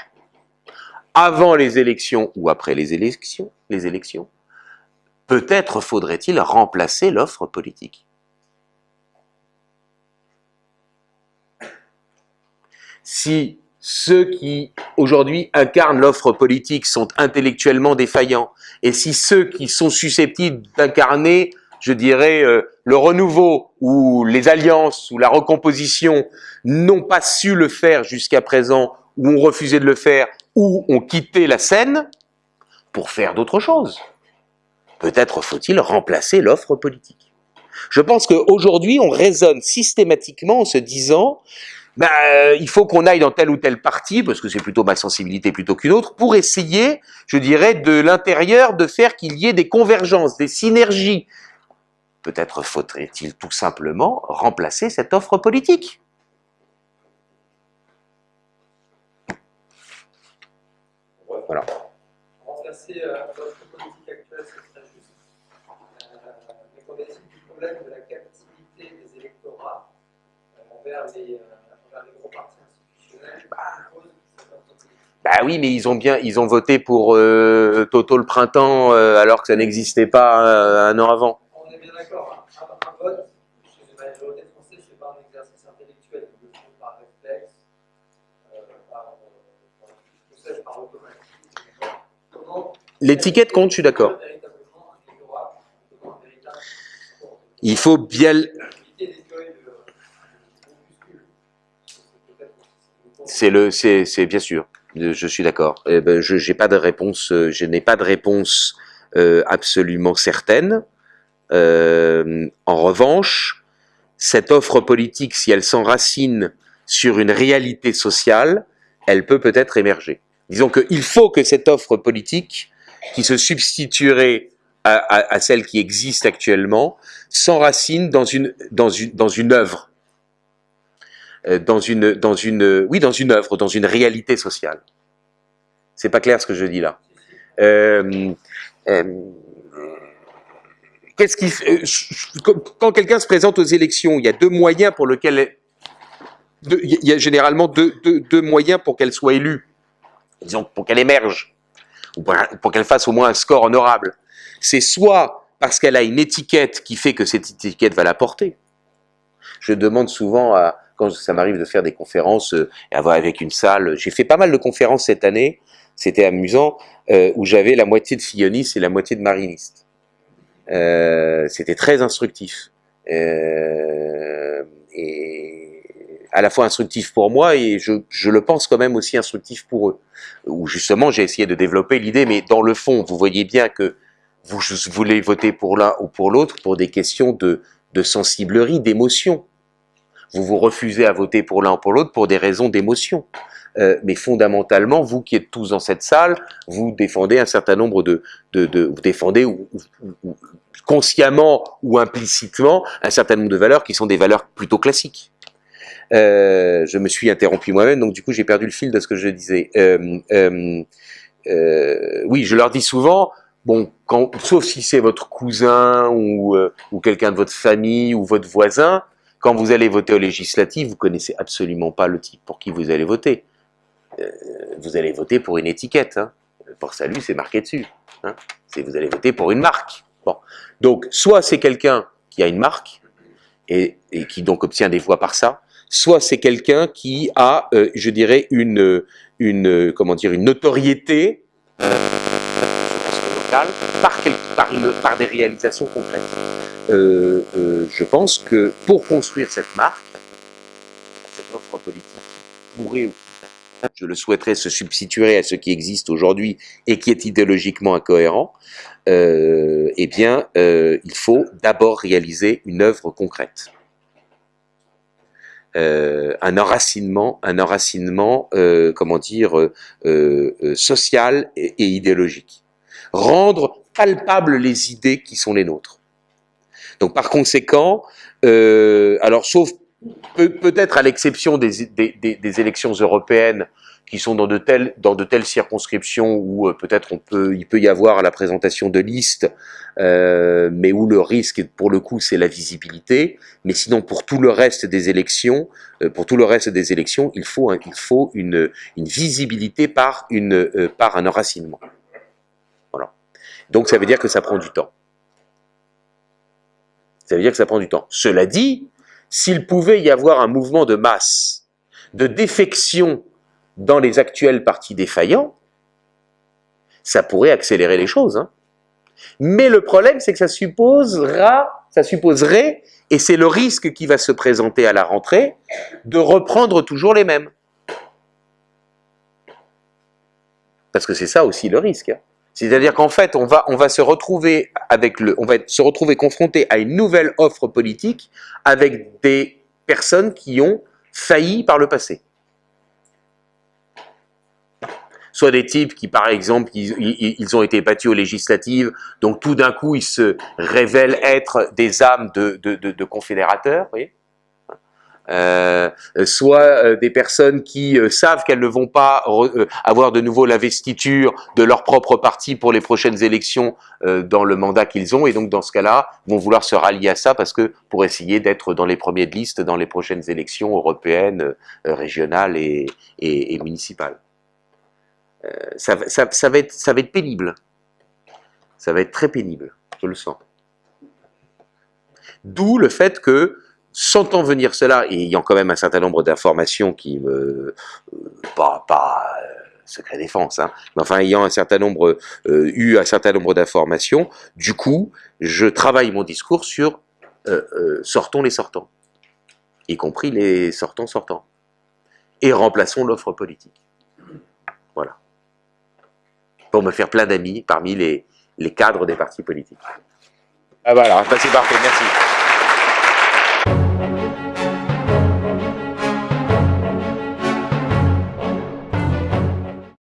avant les élections ou après les élections, les élections, peut-être faudrait-il remplacer l'offre politique. Si ceux qui aujourd'hui incarnent l'offre politique sont intellectuellement défaillants, et si ceux qui sont susceptibles d'incarner, je dirais, euh, le renouveau ou les alliances ou la recomposition n'ont pas su le faire jusqu'à présent, ou ont refusé de le faire, ou ont quitté la scène pour faire d'autres choses. Peut-être faut-il remplacer l'offre politique. Je pense qu'aujourd'hui, on raisonne systématiquement en se disant ben, euh, il faut qu'on aille dans tel ou tel parti, parce que c'est plutôt ma sensibilité plutôt qu'une autre, pour essayer, je dirais, de l'intérieur, de faire qu'il y ait des convergences, des synergies. Peut-être faudrait-il tout simplement remplacer cette offre politique. Voilà. Remplacer euh, notre politique actuelle, c'est très juste. Euh, mais qu'on du problème de la captivité des électorats envers, les, euh, envers les gros partis institutionnels qui proposent cette offre politique. Bah oui, mais ils ont bien, ils ont voté pour euh, Toto le printemps euh, alors que ça n'existait pas euh, un an avant. On est bien d'accord, hein. un, un vote, chez la majorité française, c'est pas un exercice intellectuel, ils le font par réflexe, euh, par, euh, par, je sais, par automatisme. Comment L'étiquette compte, je suis d'accord. Il faut bien. C'est le, c'est, c'est bien sûr. Euh, Je suis d'accord. Eh ben, euh, Je n'ai pas de réponse euh, absolument certaine. En revanche, cette offre politique, si elle s'enracine sur une réalité sociale, elle peut peut-être émerger. Disons qu'il faut que cette offre politique, qui se substituerait à, celle qui existe actuellement, s'enracine dans une, œuvre dans une, dans une, oui, dans une œuvre, dans une réalité sociale. C'est pas clair ce que je dis là. Euh, euh, Qu'est-ce qui, euh, quand quelqu'un se présente aux élections, il y a deux moyens pour lesquels, deux- il y a généralement deux, deux, moyens pour qu'elle soit élue, disons pour qu'elle émerge, ou pour qu'elle fasse au moins un score honorable. C'est soit parce qu'elle a une étiquette qui fait que cette étiquette va la porter. Je demande souvent à, quand ça m'arrive de faire des conférences euh, avoir avec une salle, j'ai fait pas mal de conférences cette année c'était amusant, euh, où j'avais la moitié de fillonistes et la moitié de marinistes. Euh, c'était très instructif. Et à la fois instructif pour moi et je, je, le pense quand même aussi instructif pour eux. Où justement j'ai essayé de développer l'idée, mais dans le fond, vous voyez bien que vous voulez voter pour l'un ou pour l'autre pour des questions de, de sensiblerie, d'émotion. Vous vous refusez à voter pour l'un ou pour l'autre pour des raisons d'émotion. Euh, mais fondamentalement, vous qui êtes tous dans cette salle, vous défendez un certain nombre de, de, de vous défendez ou, ou, ou, consciemment ou implicitement un certain nombre de valeurs qui sont des valeurs plutôt classiques. Euh, je me suis interrompu moi-même, donc du coup j'ai perdu le fil de ce que je disais. Euh, euh, euh oui, je leur dis souvent, bon, quand, sauf si c'est votre cousin ou, euh, ou quelqu'un de votre famille ou votre voisin, quand vous allez voter aux législatives, vous connaissez absolument pas le type pour qui vous allez voter. Euh, vous allez voter pour une étiquette. Hein. Pour salut, c'est marqué dessus. Hein. Vous allez voter pour une marque. Bon. Donc, soit c'est quelqu'un qui a une marque et, qui donc obtient des voix par ça, soit c'est quelqu'un qui a, euh, je dirais, une, une, comment dire, une notoriété euh, locale par, par, des réalisations concrètes. Euh, euh, je pense que pour construire cette marque, cette offre politique je le souhaiterais, se substituerait à ce qui existe aujourd'hui et qui est idéologiquement incohérent, euh, eh bien, euh, il faut d'abord réaliser une œuvre concrète. Euh, un enracinement, un enracinement, euh, comment dire, euh, euh, social et, idéologique. Rendre palpables les idées qui sont les nôtres. Donc, par conséquent, alors sauf peut-être à l'exception des, des, élections européennes qui sont dans de telles, dans de telles circonscriptions où euh, peut-être peut, il peut y avoir la présentation de listes, euh, mais où le risque, pour le coup, c'est la visibilité. Mais sinon, pour tout le reste des élections, euh, pour tout le reste des élections, il faut, il faut une, une visibilité par, une, euh, par un enracinement. Voilà. Donc ça veut dire que ça prend du temps. Ça veut dire que ça prend du temps. Cela dit, s'il pouvait y avoir un mouvement de masse, de défection dans les actuels partis défaillants, ça pourrait accélérer les choses. Hein. Mais le problème, c'est que ça supposera, ça supposerait, et c'est le risque qui va se présenter à la rentrée, de reprendre toujours les mêmes. Parce que c'est ça aussi le risque. Hein. C'est-à-dire qu'en fait, on va, se retrouver avec confronté à une nouvelle offre politique avec des personnes qui ont failli par le passé. Soit des types qui, par exemple, ils, ont été battus aux législatives, donc tout d'un coup, ils se révèlent être des âmes de, confédérateurs, euh, soit euh, des personnes qui euh, savent qu'elles ne vont pas avoir de nouveau l'investiture de leur propre parti pour les prochaines élections dans le mandat qu'ils ont, et donc dans ce cas-là, vont vouloir se rallier à ça parce que pour essayer d'être dans les premiers de liste dans les prochaines élections européennes, régionales et, municipales. Ça, va être, ça va être pénible. Ça va être très pénible, je le sens. D'où le fait que sentant venir cela, et ayant quand même un certain nombre d'informations qui me... pas, pas euh, secret défense, hein, mais enfin ayant un certain nombre, euh, eu un certain nombre d'informations, du coup, je travaille mon discours sur euh, euh, sortons les sortants, y compris les sortants sortants, et remplaçons l'offre politique. Voilà. Pour me faire plein d'amis parmi les, cadres des partis politiques. Ah voilà, parfait, merci.